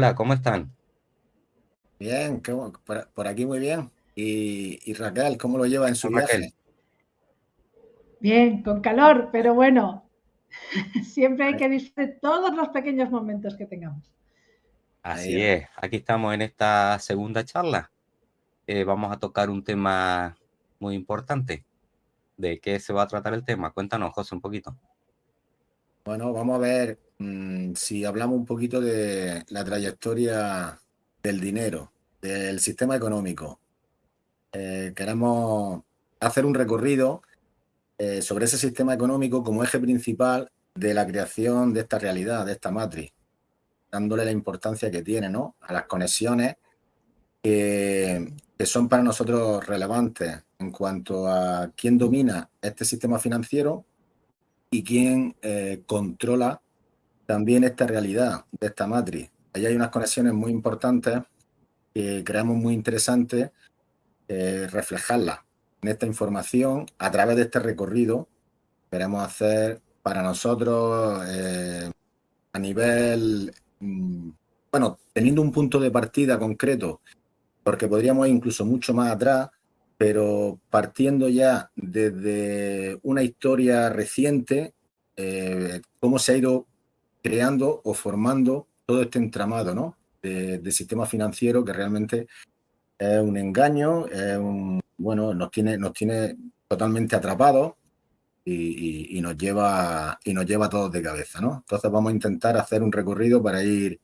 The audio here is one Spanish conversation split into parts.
Hola, ¿cómo están? Bien, por, por aquí muy bien. Y, y Raquel, ¿cómo lo lleva en su Raquel. viaje? Bien, con calor, pero bueno, siempre hay que disfrutar todos los pequeños momentos que tengamos. Así es, aquí estamos en esta segunda charla. Eh, vamos a tocar un tema muy importante. ¿De qué se va a tratar el tema? Cuéntanos, José, un poquito. Bueno, vamos a ver mm, si hablamos un poquito de la trayectoria del dinero, del sistema económico. Eh, queremos hacer un recorrido eh, sobre ese sistema económico como eje principal de la creación de esta realidad, de esta matriz, dándole la importancia que tiene, ¿no? A las conexiones que, son para nosotros relevantes en cuanto a quién domina este sistema financiero y quién eh, controla también esta realidad de esta matriz. Ahí hay unas conexiones muy importantes que creemos muy interesantes eh, reflejarlas en esta información a través de este recorrido que queremos hacer para nosotros eh, a nivel, mm, bueno, teniendo un punto de partida concreto, porque podríamos ir incluso mucho más atrás, pero partiendo ya desde una historia reciente, eh, cómo se ha ido creando o formando todo este entramado ¿no? de, de sistema financiero que realmente es un engaño, es un, bueno, nos tiene, nos tiene totalmente atrapados y, y- y nos lleva, y nos lleva a todos de cabeza, ¿no? Entonces vamos a intentar hacer un recorrido para ir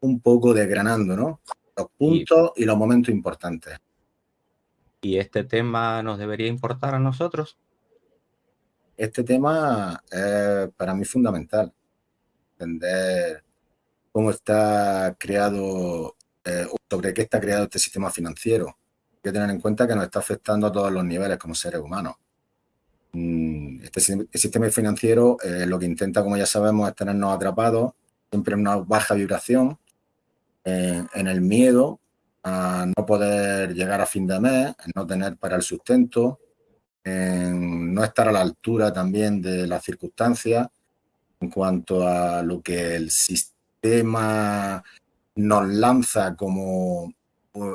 un poco desgranando, ¿no? Los Y, puntos y los momentos importantes. y este tema nos debería importar a nosotros. Este tema es para mí fundamental, entender cómo está creado, eh, sobre qué está creado este sistema financiero. Hay que tener en cuenta que nos está afectando a todos los niveles como seres humanos. Mm, Este si- sistema financiero eh, lo que intenta, como ya sabemos, es tenernos atrapados, siempre en una baja vibración, eh, en el miedo a no poder llegar a fin de mes, en no tener para el sustento, en no estar a la altura también de las circunstancias en cuanto a lo que el sistema nos lanza como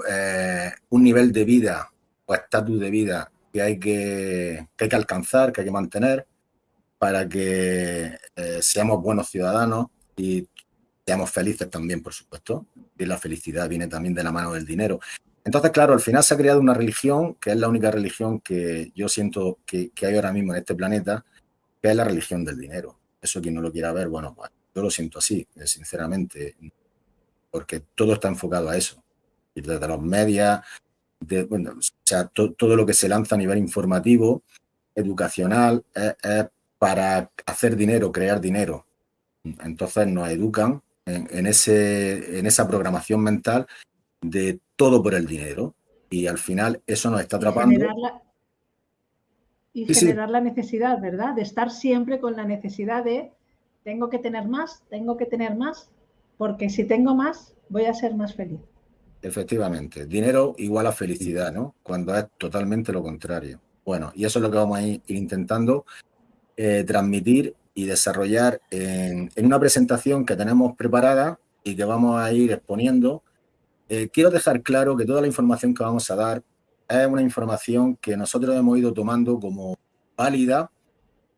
eh, un nivel de vida o estatus de vida que hay que, que hay que alcanzar, que hay que mantener para que eh, seamos buenos ciudadanos y seamos felices también, por supuesto. Y la felicidad viene también de la mano del dinero. Entonces, claro, al final se ha creado una religión que es la única religión que yo siento que hay ahora mismo en este planeta, que es la religión del dinero. Eso quien no lo quiera ver, bueno, pues yo lo siento así, eh, sinceramente, porque todo está enfocado a eso. Y desde los medios, o sea, to- todo lo que se lanza a nivel informativo, educacional, es, para hacer dinero, crear dinero. Entonces nos educan en, ese, en esa programación mental de todo por el dinero. Y al final eso nos está atrapando. Y Sí, sí, generar la necesidad, ¿verdad? De estar siempre con la necesidad de tengo que tener más, tengo que tener más, porque si tengo más, voy a ser más feliz. efectivamente. Dinero igual a felicidad, ¿no? Cuando es totalmente lo contrario. Bueno, y eso es lo que vamos a ir intentando eh, transmitir y desarrollar en, en una presentación que tenemos preparada y que vamos a ir exponiendo. Eh, quiero dejar claro que toda la información que vamos a dar es una información que nosotros hemos ido tomando como válida,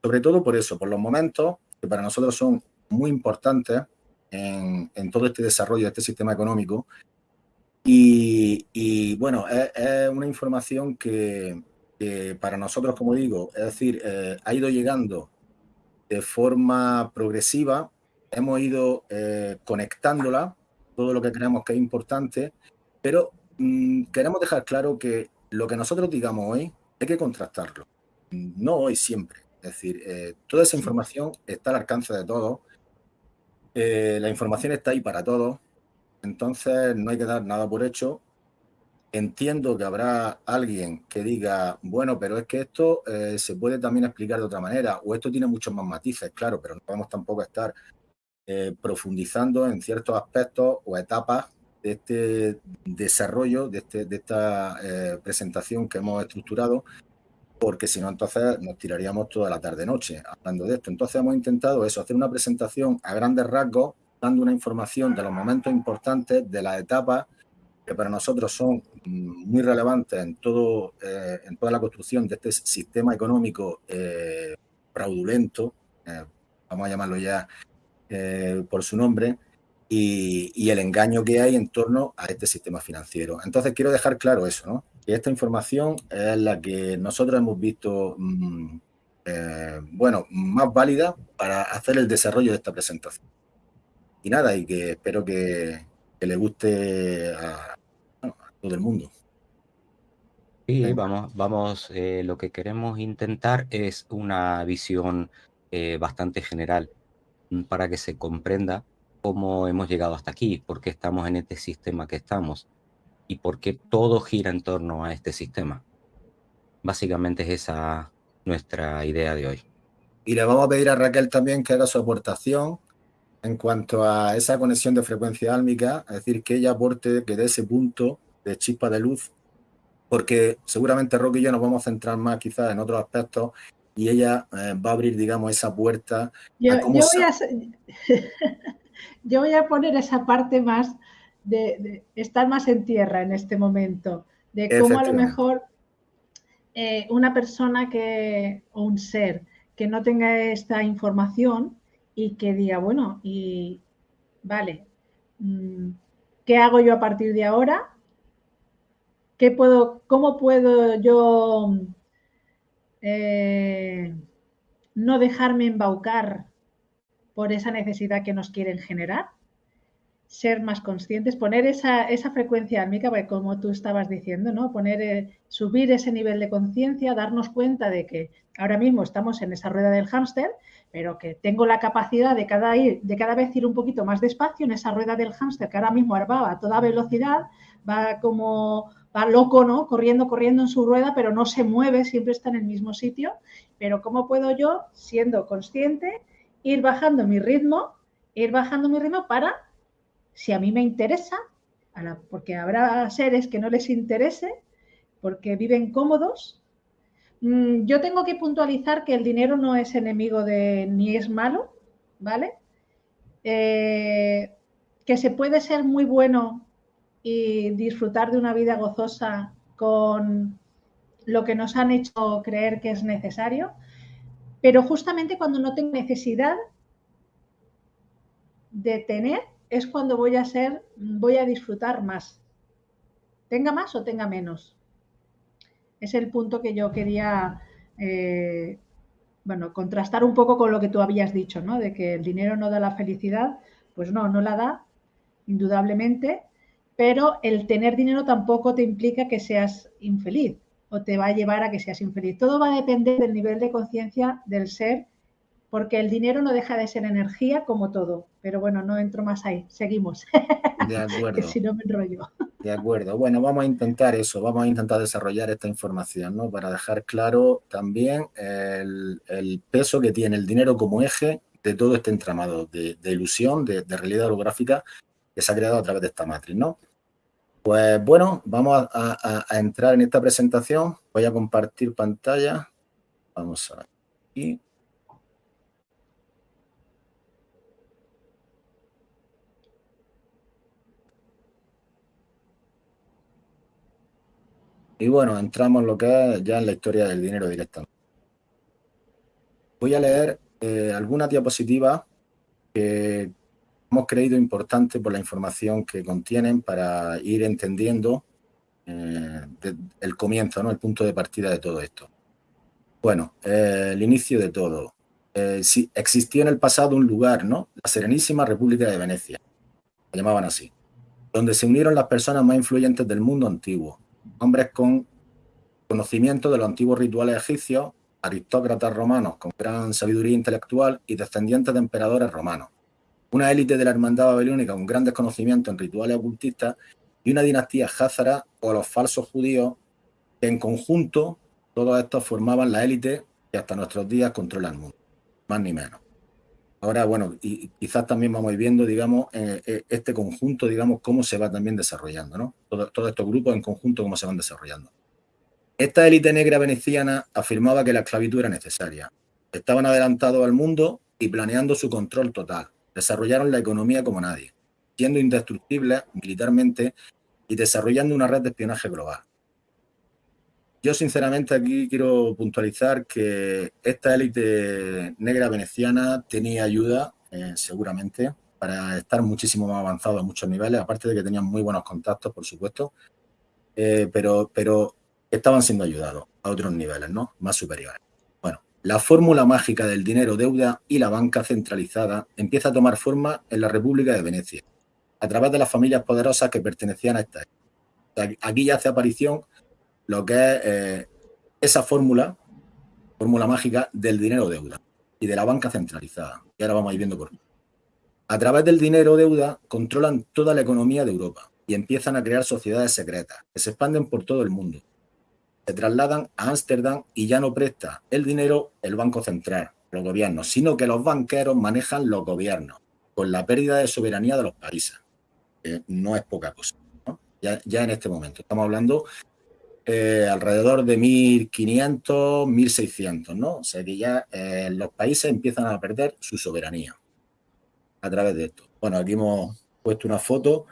sobre todo por eso, por los momentos que para nosotros son muy importantes en, en todo este desarrollo de este sistema económico. Y, y, bueno, es, es una información que, que, para nosotros, como digo, es decir, eh, ha ido llegando de forma progresiva, hemos ido eh, conectándola, todo lo que creemos que es importante, pero mmm, queremos dejar claro que lo que nosotros digamos hoy hay que contrastarlo, no hoy, siempre. Es decir, eh, toda esa información está al alcance de todos, eh, la información está ahí para todos, entonces no hay que dar nada por hecho. Entiendo que habrá alguien que diga, bueno, pero es que esto eh, se puede también explicar de otra manera, o esto tiene muchos más matices, claro, pero no podemos tampoco estar profundizando en ciertos aspectos o etapas de este desarrollo, de, este, de esta eh, presentación que hemos estructurado, porque si no, entonces nos tiraríamos toda la tarde-noche hablando de esto. Entonces hemos intentado eso, hacer una presentación a grandes rasgos dando una información de los momentos importantes, de las etapas que para nosotros son mm, muy relevantes en, todo, eh, en toda la construcción de este sistema económico eh, fraudulento, eh, vamos a llamarlo ya por su nombre, y, el engaño que hay en torno a este sistema financiero. Entonces quiero dejar claro eso, ¿no? que esta información es la que nosotros hemos visto, mm, bueno, más válida para hacer el desarrollo de esta presentación. Y nada, y que espero que, que le guste a, todo el mundo. Sí, vamos, vamos, eh, lo que queremos intentar es una visión eh, bastante general mm, para que se comprenda cómo hemos llegado hasta aquí, por qué estamos en este sistema que estamos y por qué todo gira en torno a este sistema. Básicamente es esa nuestra idea de hoy. Y le vamos a pedir a Raquel también que haga su aportación en cuanto a esa conexión de frecuencia álmica, es decir, que ella aporte que de ese punto de chispa de luz, porque seguramente Roque y yo nos vamos a centrar más quizás en otros aspectos y ella eh, va a abrir, digamos, esa puerta. Yo, voy a, poner esa parte más de, estar más en tierra en este momento, de cómo a lo mejor eh, una persona que, o un ser que no tenga esta información, y que diga, bueno, y vale, mm, ¿qué hago yo a partir de ahora? ¿Qué puedo, ¿Cómo puedo yo eh, no dejarme embaucar por esa necesidad que nos quieren generar? Ser más conscientes, poner esa, esa frecuencia álmica, como tú estabas diciendo, ¿no? Poner, eh, subir ese nivel de conciencia, darnos cuenta de que ahora mismo estamos en esa rueda del hámster pero que tengo la capacidad de cada, ir, de cada vez ir un poquito más despacio en esa rueda del hámster que ahora mismo va a toda velocidad, va como, va loco, ¿no? Corriendo, corriendo en su rueda, pero no se mueve, siempre está en el mismo sitio. Pero ¿cómo puedo yo, siendo consciente, ir bajando mi ritmo, ir bajando mi ritmo para, si a mí me interesa, porque habrá seres que no les interese, porque viven cómodos, Mm, yo tengo que puntualizar que el dinero no es enemigo de ni es malo, ¿vale? Eh, que se puede ser muy bueno y disfrutar de una vida gozosa con lo que nos han hecho creer que es necesario, pero justamente cuando no tengo necesidad de tener es cuando voy a ser, voy a disfrutar más, tenga más o tenga menos es el punto que yo quería, eh, bueno, contrastar un poco con lo que tú habías dicho, ¿no? De que el dinero no da la felicidad. Pues no, no la da, indudablemente, pero el tener dinero tampoco te implica que seas infeliz o te va a llevar a que seas infeliz. Todo va a depender del nivel de conciencia del ser, porque el dinero no deja de ser energía como todo. Pero bueno, no entro más ahí. Seguimos. De acuerdo. si no me enrollo. De acuerdo. Bueno, vamos a intentar eso, vamos a intentar desarrollar esta información, ¿no? Para dejar claro también el, peso que tiene el dinero como eje de todo este entramado de, ilusión, de, realidad holográfica que se ha creado a través de esta matriz, ¿no? Pues bueno, vamos a, entrar en esta presentación. Voy a compartir pantalla. Vamos a aquí. Y bueno, entramos en lo que es ya en la historia del dinero directamente. Voy a leer eh, algunas diapositivas que hemos creído importantes por la información que contienen para ir entendiendo eh, el comienzo, ¿no? el punto de partida de todo esto. Bueno, eh, el inicio de todo. si existía en el pasado un lugar, ¿no? La Serenísima República de Venecia, lo llamaban así, donde se unieron las personas más influyentes del mundo antiguo, hombres con conocimiento de los antiguos rituales egipcios, aristócratas romanos con gran sabiduría intelectual y descendientes de emperadores romanos. Una élite de la hermandad babilónica con grandes conocimientos en rituales ocultistas y una dinastía házara o los falsos judíos que en conjunto todos estos formaban la élite que hasta nuestros días controla el mundo, más ni menos. Ahora, bueno, y quizás también vamos viendo, digamos, eh, eh, este conjunto, digamos, cómo se va también desarrollando, ¿no? Todos estos grupos en conjunto, cómo se van desarrollando. Esta élite negra veneciana afirmaba que la esclavitud era necesaria. Estaban adelantados al mundo y planeando su control total. Desarrollaron la economía como nadie, siendo indestructibles militarmente y desarrollando una red de espionaje global. Yo sinceramente aquí quiero puntualizar que esta élite negra veneciana tenía ayuda, eh, seguramente, para estar muchísimo más avanzado a muchos niveles, aparte de que tenían muy buenos contactos, por supuesto, eh, pero, pero estaban siendo ayudados a otros niveles, ¿no? Más superiores. La fórmula mágica del dinero, deuda y la banca centralizada empieza a tomar forma en la República de Venecia, a través de las familias poderosas que pertenecían a esta. Aquí ya hace aparición lo que es eh, esa fórmula, fórmula mágica del dinero deuda y de la banca centralizada. Y ahora vamos a ir viendo por qué. A través del dinero deuda controlan toda la economía de Europa y empiezan a crear sociedades secretas que se expanden por todo el mundo. Se trasladan a Ámsterdam y ya no presta el dinero el Banco Central, los gobiernos, sino que los banqueros manejan los gobiernos, con la pérdida de soberanía de los países. Que no es poca cosa. Ya, ya en este momento. Estamos hablando eh, alrededor de 1.500, 1.600, ¿no? O sea que ya eh, los países empiezan a perder su soberanía a través de esto. Bueno, aquí hemos puesto una foto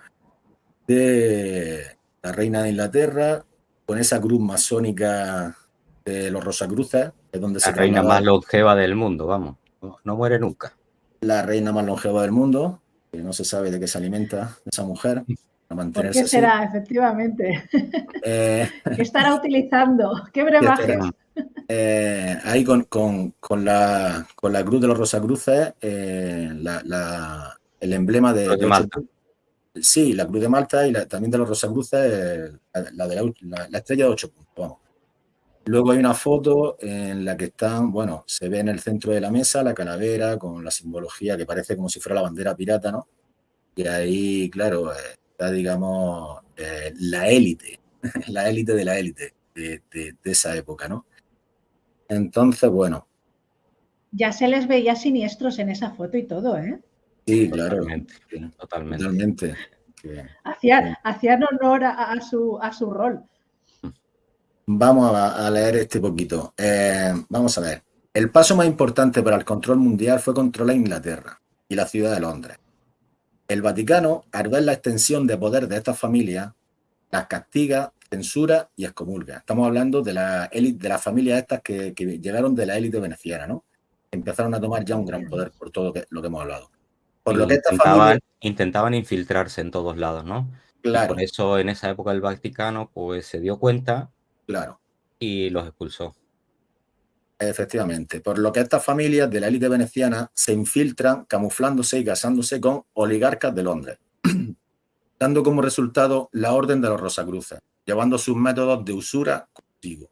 de la reina de Inglaterra con esa cruz masónica de los Rosacruces, es donde la reina más longeva del mundo, vamos, no, muere nunca. La reina más longeva del mundo, que no se sabe de qué se alimenta esa mujer. ¿Por qué será, efectivamente? Eh, ¿Qué estará utilizando? ¿Qué brebajes? Eh, ahí con, la, con la cruz de los Rosacruces, eh, el emblema de, Malta. Sí, la cruz de Malta y también de los Rosacruces, la, de la, estrella de ocho puntos. Luego hay una foto en la que están, bueno, se ve en el centro de la mesa la calavera con la simbología que parece como si fuera la bandera pirata, ¿no? Y ahí, claro, digamos, eh, la élite, la élite de la élite de, esa época, ¿no? Entonces, bueno. Ya se les veía siniestros en esa foto y todo, ¿eh? Sí, claro. Totalmente. Hacían, honor a, su, a su rol. Vamos a, leer este poquito. Eh, vamos a ver. El paso más importante para el control mundial fue controlar Inglaterra y la ciudad de Londres. El Vaticano, al ver la extensión de poder de estas familias, las castiga, censura y excomulga. Estamos hablando de la élite, de las familias estas que, llegaron de la élite veneciana, ¿no? Empezaron a tomar ya un gran poder por todo lo que hemos hablado. Por lo que intentaban, intentaban infiltrarse en todos lados, ¿no? Claro. por eso en esa época el Vaticano pues se dio cuenta claro. y los expulsó. Efectivamente, por lo que estas familias de la élite veneciana se infiltran camuflándose y casándose con oligarcas de Londres, dando como resultado la Orden de los Rosacruces, llevando sus métodos de usura consigo.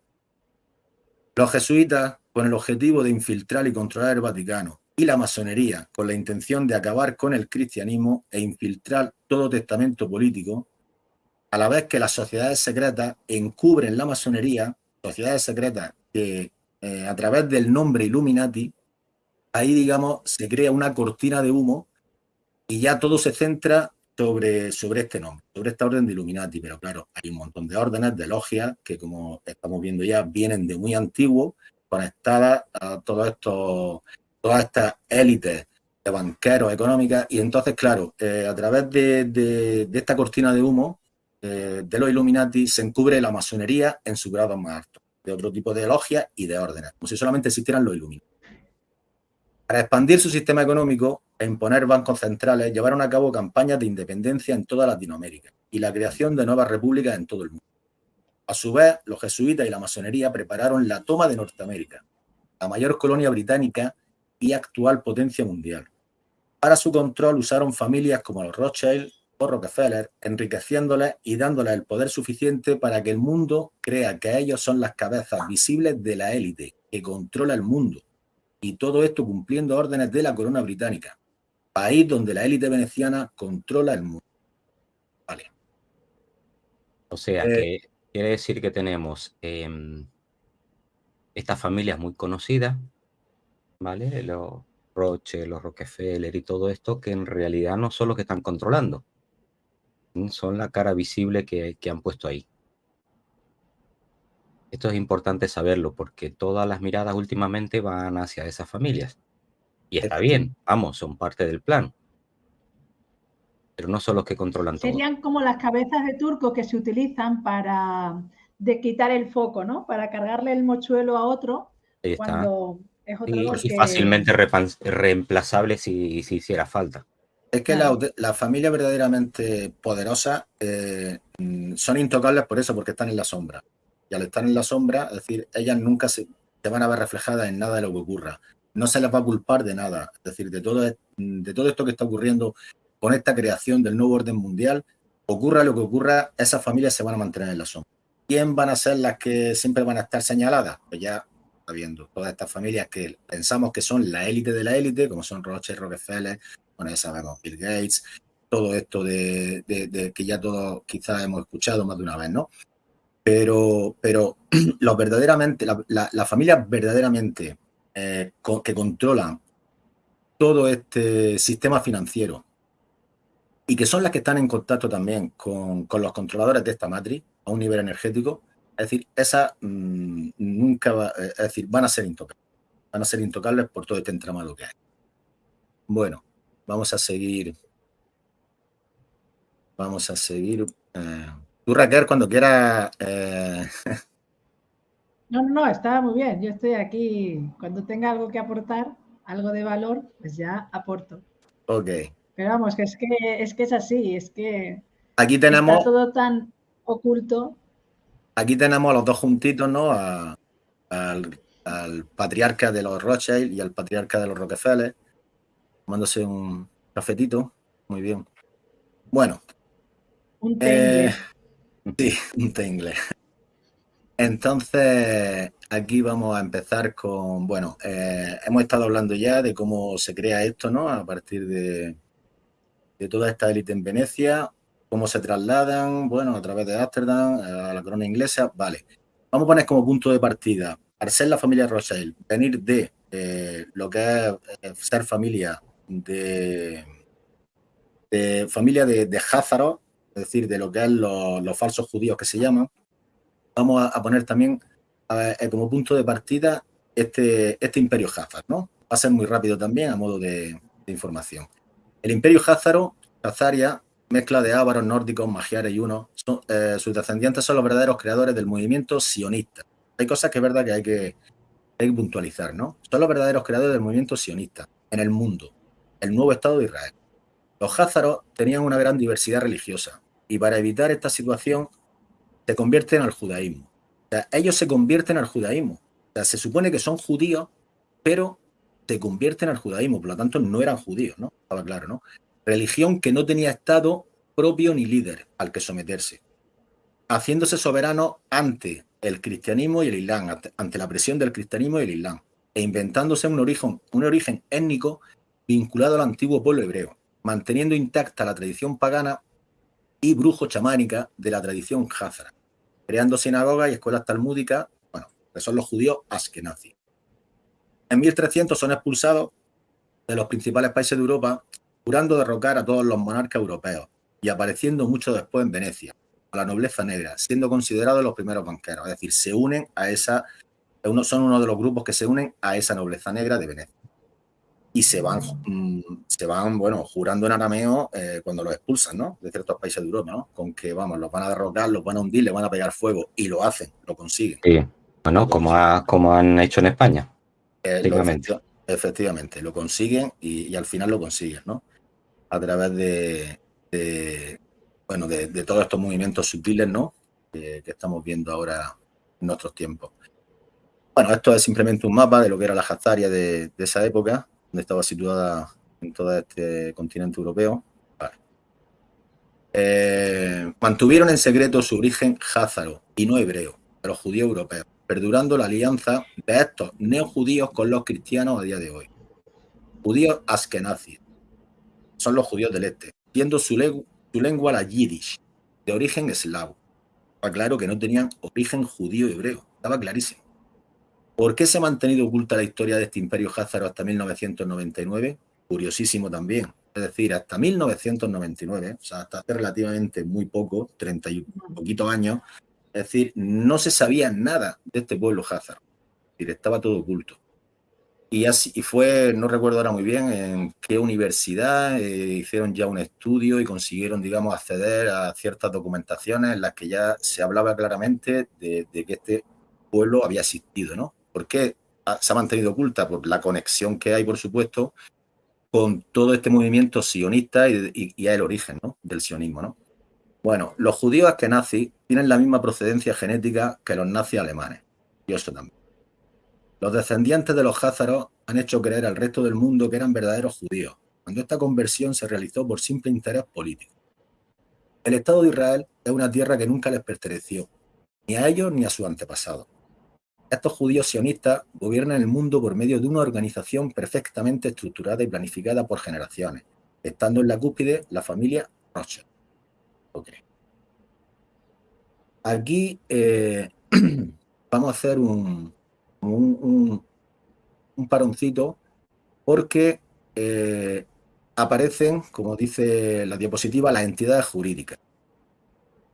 Los jesuitas, con el objetivo de infiltrar y controlar el Vaticano, y la masonería, con la intención de acabar con el cristianismo e infiltrar todo testamento político, a la vez que las sociedades secretas encubren la masonería, sociedades secretas que eh, a través del nombre Illuminati, ahí, digamos, se crea una cortina de humo y ya todo se centra sobre, sobre este nombre, sobre esta orden de Illuminati. Pero claro, hay un montón de órdenes, de logias, que como estamos viendo ya, vienen de muy antiguo, conectadas a todo esto, todas estas élites de banqueros, económicas, y entonces, claro, eh, a través de, esta cortina de humo eh, de los Illuminati se encubre la masonería en su grado más alto de otro tipo de logias y de órdenes, como si solamente existieran los iluminados. Para expandir su sistema económico e imponer bancos centrales, llevaron a cabo campañas de independencia en toda Latinoamérica y la creación de nuevas repúblicas en todo el mundo. A su vez, los jesuitas y la masonería prepararon la toma de Norteamérica, la mayor colonia británica y actual potencia mundial. Para su control usaron familias como los Rothschild, Rockefeller, enriqueciéndoles y dándoles el poder suficiente para que el mundo crea que ellos son las cabezas visibles de la élite que controla el mundo. Y todo esto cumpliendo órdenes de la corona británica, país donde la élite veneciana controla el mundo. Vale. O sea, eh, que quiere decir que tenemos em, estas familias muy conocidas, ¿vale? Los Roche, los Rockefeller y todo esto, que en realidad no son los que están controlando, son la cara visible que, han puesto ahí. Esto es importante saberlo porque todas las miradas últimamente van hacia esas familias. Y está bien, vamos, son parte del plan. pero no son los que controlan todo. Serían como las cabezas de turco que se utilizan para de quitar el foco, ¿no? Para cargarle el mochuelo a otro Ahí está. cuando Y, los y que- fácilmente reemplazable si, si hiciera falta. Es que Claro. las la familias verdaderamente poderosas eh, mm, son intocables por eso, porque están en la sombra. Y al estar en la sombra, es decir, ellas nunca se, se van a ver reflejadas en nada de lo que ocurra. No se les va a culpar de nada. Es decir, de todo, de todo esto que está ocurriendo con esta creación del nuevo orden mundial, ocurra lo que ocurra, esas familias se van a mantener en la sombra. ¿Quién van a ser las que siempre van a estar señaladas? Pues ya viendo. Todas estas familias que pensamos que son la élite de la élite, como son Rothschild, Rockefeller, bueno, ya sabemos, Bill Gates, todo esto de, que ya todos quizás hemos escuchado más de una vez, ¿no? Pero, pero los verdaderamente, la, la- las familias verdaderamente eh, que controlan todo este sistema financiero y que son las que están en contacto también con, con los controladores de esta matriz a un nivel energético, es decir, esas mm, nunca va- eh, es decir, van a ser intocables, van a ser intocables por todo este entramado que hay. Bueno, vamos a seguir. Vamos a seguir. eh, tú, Raquel, cuando quieras. eh, No, no, no, está muy bien. Yo estoy aquí. Cuando tenga algo que aportar, algo de valor, pues ya aporto. ok. Pero vamos, que es que es, que es así, es que Aquí está tenemos, todo tan oculto. Aquí tenemos a los dos juntitos, ¿no? A- al, al patriarca de los Rothschild y al patriarca de los Rockefeller, tomándose un cafetito. Muy bien. Bueno, Un té Eh. Sí, un té inglés. Entonces, aquí vamos a empezar con, bueno, eh, hemos estado hablando ya de cómo se crea esto, ¿no? A partir de, de toda esta élite en Venecia, cómo se trasladan, bueno, a través de Ámsterdam, a la corona inglesa, vale. Vamos a poner como punto de partida, al ser la familia Rothschild, venir de eh, lo que es eh, ser familia de, de familia de, de es decir, de lo que es los, falsos judíos que se llaman, vamos a, a poner también eh, como punto de partida este, este imperio Házar, ¿no? Va a ser muy rápido también a modo de, de información. El imperio Házaro, Hazaria, mezcla de ávaros, nórdicos, magiares y unos, eh, sus descendientes son los verdaderos creadores del movimiento sionista. Hay cosas que es verdad que hay que, puntualizar, ¿no? Son los verdaderos creadores del movimiento sionista en el mundo, el nuevo Estado de Israel. Los házaros tenían una gran diversidad religiosa y para evitar esta situación se convierten al judaísmo. Ellos se convierten al judaísmo. O se supone que son judíos, pero se convierten al judaísmo, por lo tanto no eran judíos, ¿no? Estaba claro, ¿no? Religión que no tenía estado propio ni líder al que someterse, haciéndose soberano ante el cristianismo y el islam, ante, la presión del cristianismo y el islam, e inventándose un origen, étnico vinculado al antiguo pueblo hebreo, manteniendo intacta la tradición pagana y brujo chamánica de la tradición házara, creando sinagogas y escuelas talmúdicas, bueno, que son los judíos askenazis. En 1300 son expulsados de los principales países de Europa, jurando derrocar a todos los monarcas europeos y apareciendo mucho después en Venecia, a la nobleza negra, siendo considerados los primeros banqueros, es decir, se unen a esa, son uno de los grupos que se unen a esa nobleza negra de Venecia. Y se van, mm, se van bueno, jurando en arameo eh, cuando los expulsan, ¿no? De ciertos países de Europa, ¿no? Con que, vamos, los van a derrocar, los van a hundir, le van a pegar fuego, y lo hacen, lo consiguen. Sí. Bueno, como, ha- como han hecho en España. Eh, Efectivamente. efecti- efectivamente, lo consiguen y, y al final lo consiguen, ¿no? A través de, bueno, de, todos estos movimientos sutiles, ¿no? Que, estamos viendo ahora en nuestros tiempos. Bueno, esto es simplemente un mapa de lo que era la Hazaria de, esa época, donde estaba situada en todo este continente europeo. Eh, mantuvieron en secreto su origen házaro y no hebreo, de los judíos europeos, perdurando la alianza de estos neojudíos con los cristianos a día de hoy. Judíos askenazis son los judíos del este, siendo su, legu- su lengua la yiddish, de origen eslavo. Estaba claro que no tenían origen judío hebreo, estaba clarísimo. ¿Por qué se ha mantenido oculta la historia de este imperio házaro hasta 1999? Curiosísimo también. Es decir, hasta 1999, o sea, hasta hace relativamente muy poco, 30 y poquitos años, es decir, no se sabía nada de este pueblo házaro. Es decir, estaba todo oculto. Y, así, y fue, no recuerdo ahora muy bien en qué universidad, eh, hicieron ya un estudio y consiguieron, digamos, acceder a ciertas documentaciones en las que ya se hablaba claramente de, que este pueblo había existido, ¿no? ¿Por qué se ha mantenido oculta? Por la conexión que hay, por supuesto, con todo este movimiento sionista y, y, el origen ¿no? del sionismo, ¿no? Bueno, los judíos nazis tienen la misma procedencia genética que los nazis alemanes. Y eso también. Los descendientes de los házaros han hecho creer al resto del mundo que eran verdaderos judíos, cuando esta conversión se realizó por simple interés político. El Estado de Israel es una tierra que nunca les perteneció, ni a ellos ni a sus antepasados. Estos judíos sionistas gobiernan el mundo por medio de una organización perfectamente estructurada y planificada por generaciones, estando en la cúspide la familia Rothschild. Aquí eh, vamos a hacer un, un, paroncito porque eh, aparecen, como dice la diapositiva, las entidades jurídicas,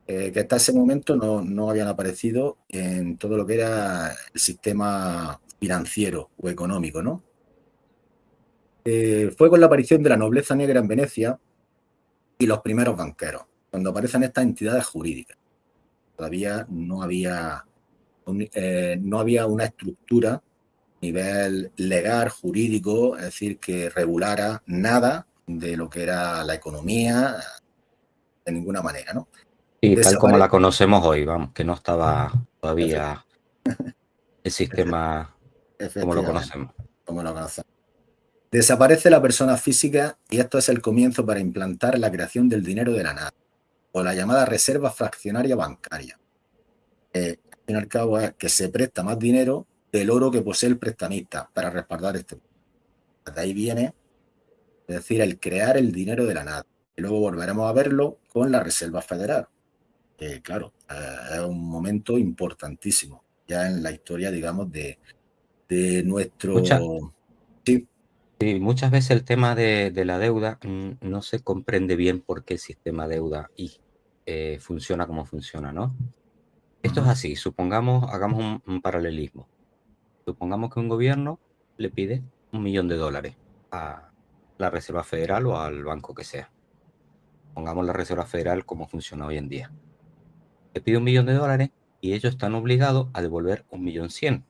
eh, que hasta ese momento no, habían aparecido en todo lo que era el sistema financiero o económico. ¿no? fue con la aparición de la nobleza negra en Venecia y los primeros banqueros cuando aparecen estas entidades jurídicas. Todavía no había, eh, no había una estructura a nivel legal, jurídico, es decir, que regulara nada de lo que era la economía de ninguna manera, ¿no? Y tal como la conocemos hoy, vamos, que no estaba todavía el sistema como lo conocemos. Como lo conocemos. Desaparece la persona física y esto es el comienzo para implantar la creación del dinero de la nada o la llamada reserva fraccionaria bancaria. Eh, fin y al cabo es que se presta más dinero del oro que posee el prestamista para respaldar este. De ahí viene, es decir, el crear el dinero de la nada. Y luego volveremos a verlo con la Reserva Federal. Que, claro, eh, es un momento importantísimo ya en la historia, digamos, de, de nuestro... Sí, muchas veces el tema de, la deuda mm, no se comprende bien por qué el sistema deuda y eh, funciona como funciona, ¿no? Esto es así, supongamos, hagamos un, paralelismo. Supongamos que un gobierno le pide un millón de dólares a la Reserva Federal o al banco que sea. Pongamos la Reserva Federal como funciona hoy en día. Le pide un millón de dólares y ellos están obligados a devolver un millón cien.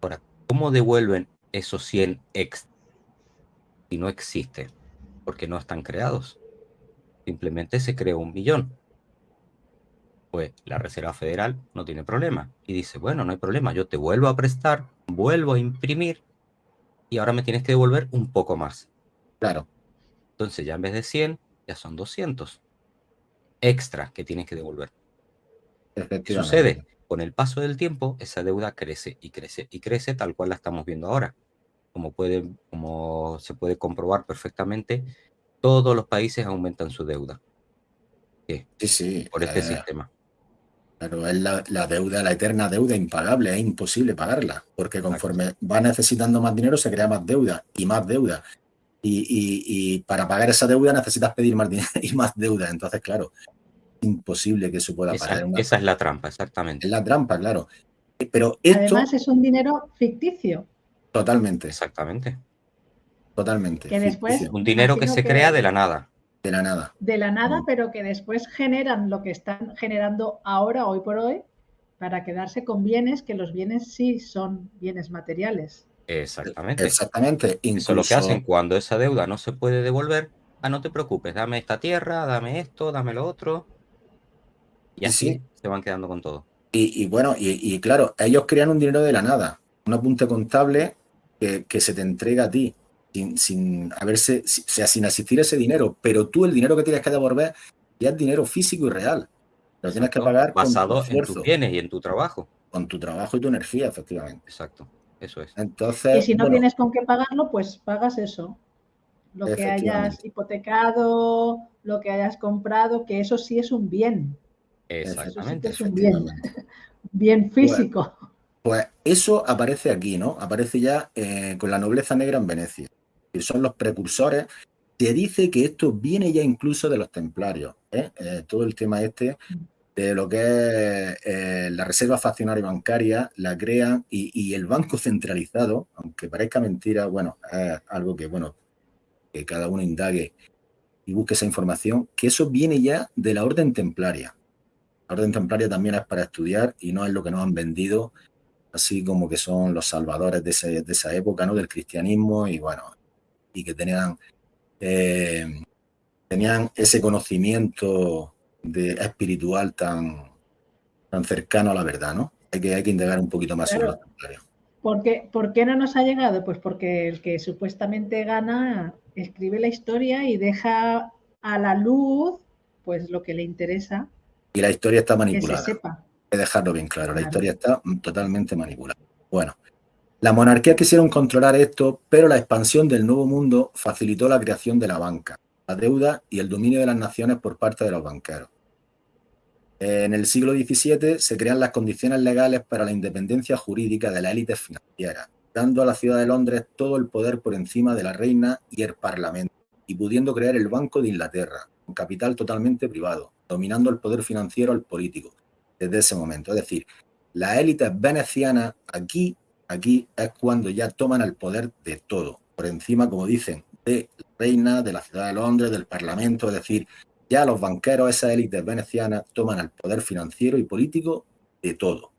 Ahora, ¿cómo devuelven esos 100 extra? y no existe, porque no están creados. Simplemente se creó un millón. Pues la Reserva Federal no tiene problema. Y dice, bueno, no hay problema, yo te vuelvo a prestar, vuelvo a imprimir y ahora me tienes que devolver un poco más. Claro. Entonces ya en vez de 100, ya son 200 extra que tienes que devolver. ¿Qué sucede? Con el paso del tiempo, esa deuda crece y crece y crece tal cual la estamos viendo ahora como, puede, como se puede comprobar perfectamente, todos los países aumentan su deuda. Sí, sí. Por este sistema. Pero es la, deuda, la eterna deuda impagable, es imposible pagarla, porque conforme va necesitando más dinero se crea más deuda y más deuda. Y, para pagar esa deuda necesitas pedir más dinero y más deuda. Entonces, claro, imposible que eso pueda pagar. Esa es la trampa, exactamente. Es la trampa, claro. Pero esto, Además es un dinero ficticio. Totalmente. Exactamente. Totalmente. Que después, un dinero que se crea de la nada. De la nada. De la nada, mm. pero que después generan lo que están generando ahora, hoy por hoy, para quedarse con bienes, que los bienes sí son bienes materiales. Exactamente. Exactamente. Eso es lo que hacen cuando esa deuda no se puede devolver. Ah, no te preocupes, dame esta tierra, dame esto, dame lo otro. Y así se van quedando con todo. Y, bueno, y, claro, ellos crean un dinero de la nada un apunte contable que, se te entrega a ti sin, sin haberse, sea, sin asistir ese dinero, pero tú el dinero que tienes que devolver ya es dinero físico y real. Lo tienes que pagar basado en tus bienes y en tu trabajo. Con tu trabajo y tu energía, efectivamente. Exacto, eso es. Entonces, y si no tienes con qué pagarlo, pues pagas eso. Lo que hayas hipotecado, lo que hayas comprado, que eso sí es un bien. Exactamente. es un bien. bien físico. Pues eso aparece aquí, ¿no? Aparece ya eh, con la nobleza negra en Venecia. Y son los precursores. Se dice que esto viene ya incluso de los templarios. ¿eh? Eh, todo el tema este de lo que es eh, la reserva faccionaria bancaria, la crean y, el banco centralizado, aunque parezca mentira, bueno, es algo que, bueno, que cada uno indague y busque esa información, que eso viene ya de la orden templaria. La orden templaria también es para estudiar y no es lo que nos han vendido, así como que son los salvadores de, esa época, ¿no? Del cristianismo y bueno, y que tenían, eh, tenían ese conocimiento de espiritual tan, tan cercano a la verdad, ¿no? Hay que, hay que indagar un poquito más sobre la ¿Por qué, ¿Por qué no nos ha llegado? Pues porque el que supuestamente gana escribe la historia y deja a la luz pues lo que le interesa. Y la historia está manipulada. Que sepa. Hay que dejarlo bien claro, la historia está totalmente manipulada. Bueno, las monarquías quisieron controlar esto, pero la expansión del nuevo mundo facilitó la creación de la banca la deuda y el dominio de las naciones por parte de los banqueros. En el siglo XVII se crean las condiciones legales para la independencia jurídica de la élite financiera, dando a la ciudad de Londres todo el poder por encima de la reina y el parlamento, y pudiendo crear el Banco de Inglaterra, un capital totalmente privado, dominando el poder financiero al político desde ese momento. Es decir, las élites venecianas aquí, aquí es cuando ya toman el poder de todo, por encima, como dicen, de la reina, de la ciudad de Londres, del Parlamento, es decir, ya los banqueros, esas élites venecianas, toman el poder financiero y político de todo.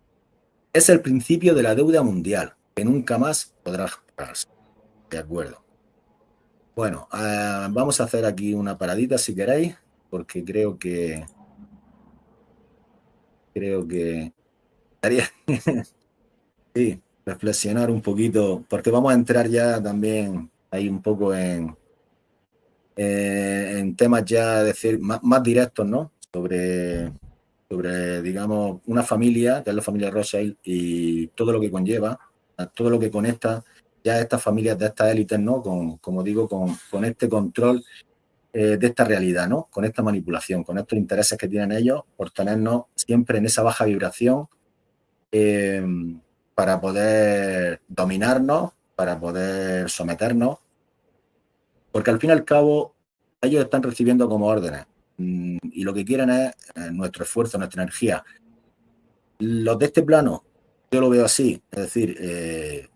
Es el principio de la deuda mundial, que nunca más podrá pagarse. De acuerdo. Bueno, ah, vamos a hacer aquí una paradita si queréis, porque creo que creo que sí, reflexionar un poquito, porque vamos a entrar ya también ahí un poco en, eh, en temas ya decir más, directos, ¿no? Sobre, sobre, digamos, una familia, que es la familia Rothschild, y todo lo que conlleva, todo lo que conecta ya estas familias de estas élites, ¿no? Con, como digo, con, con este control eh, de esta realidad, ¿no? Con esta manipulación, con estos intereses que tienen ellos por tenernos siempre en esa baja vibración eh, para poder dominarnos para poder someternos, porque al fin y al cabo ellos están recibiendo como órdenes mm, y lo que quieren es eh, nuestro esfuerzo, nuestra energía. Los de este plano, yo lo veo así, es decir, eh,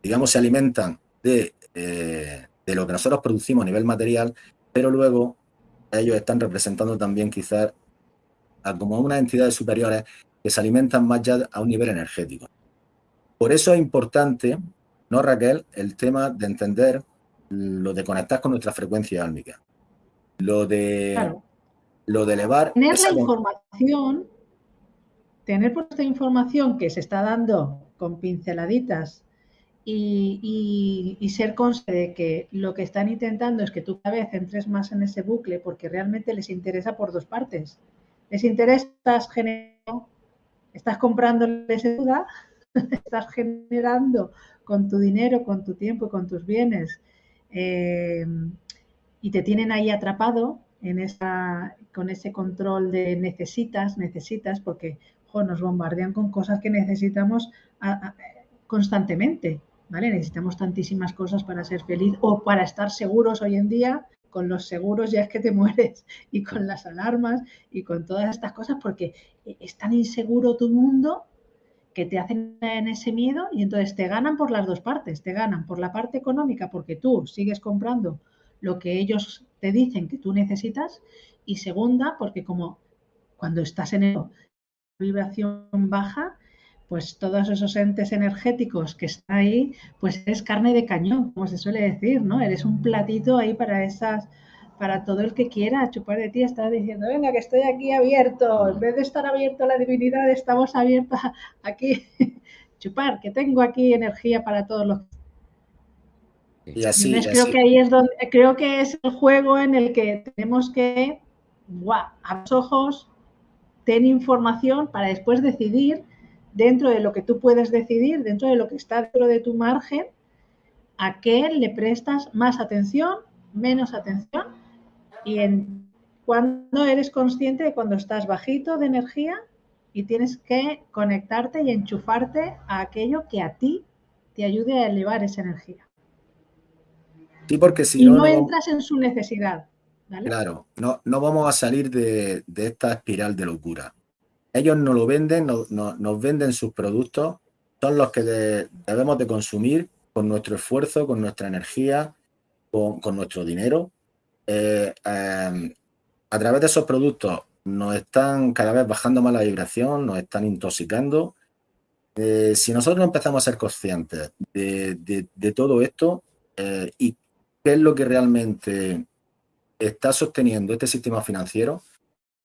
digamos, se alimentan de, eh, de lo que nosotros producimos a nivel material, pero luego ellos están representando también quizás a como unas entidades superiores que se alimentan más ya a un nivel energético. Por eso es importante, ¿no, Raquel? El tema de entender lo de conectar con nuestra frecuencia álmica. Lo de, lo de elevar... Tener la información, tener por esta información que se está dando con pinceladitas y, y, ser consciente de que lo que están intentando es que tú cada vez entres más en ese bucle porque realmente les interesa por dos partes. Les interesa, generando, estás comprándoles duda estás generando con tu dinero, con tu tiempo, con tus bienes, eh, y te tienen ahí atrapado en esa, con ese control de necesitas, necesitas, porque nos bombardean con cosas que necesitamos constantemente, ¿vale? Necesitamos tantísimas cosas para ser feliz o para estar seguros hoy en día. Con los seguros ya es que te mueres y con las alarmas y con todas estas cosas porque es tan inseguro tu mundo que te hacen en ese miedo y entonces te ganan por las dos partes, te ganan por la parte económica porque tú sigues comprando lo que ellos te dicen que tú necesitas y segunda porque como cuando estás en el vibración baja, pues todos esos entes energéticos que están ahí, pues eres carne de cañón, como se suele decir, ¿no? Eres un platito ahí para esas para todo el que quiera chupar de ti, estás diciendo, venga, que estoy aquí abierto, en vez de estar abierto a la divinidad, estamos abiertos aquí, chupar, que tengo aquí energía para todos los y así, creo que ahí es donde creo que es el juego en el que tenemos que ¡guau! a los ojos ten información para después decidir dentro de lo que tú puedes decidir, dentro de lo que está dentro de tu margen, a qué le prestas más atención, menos atención y en cuando eres consciente de cuando estás bajito de energía y tienes que conectarte y enchufarte a aquello que a ti te ayude a elevar esa energía. Sí, porque si y no, entras en su necesidad. Claro, no, no vamos a salir de, esta espiral de locura. Ellos nos lo venden, nos venden sus productos, son los que debemos de consumir con nuestro esfuerzo, con nuestra energía, con, nuestro dinero. Eh, em, a través de esos productos nos están cada vez bajando más la vibración, nos están intoxicando. Eh, si nosotros empezamos a ser conscientes de, todo esto eh, y qué es lo que realmente está sosteniendo este sistema financiero,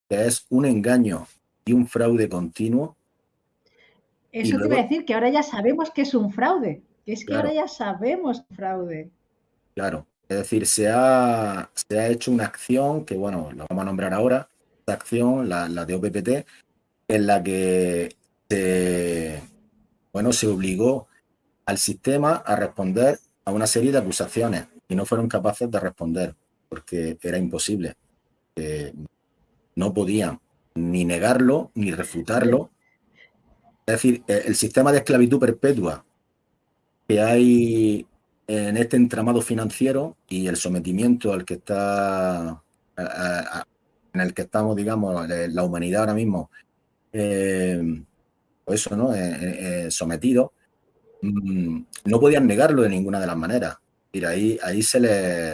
que es un engaño y un fraude continuo. Eso te iba a decir, que ahora ya sabemos que es un fraude, que es que ahora ya sabemos fraude. Claro, es decir, se ha, se ha hecho una acción que, bueno, lo vamos a nombrar ahora, esta acción, la, de OPPT, en la que se, bueno, se obligó al sistema a responder a una serie de acusaciones y no fueron capaces de responder porque era imposible. no podían ni negarlo ni refutarlo. Es decir, e, el sistema de esclavitud perpetua que hay en este entramado financiero y el sometimiento al que está, en el que estamos, digamos, la humanidad ahora mismo, eh, pues eso, ¿no? Eh, eh, sometido, mm, no podían negarlo de ninguna de las maneras. Y ahí, ahí se le,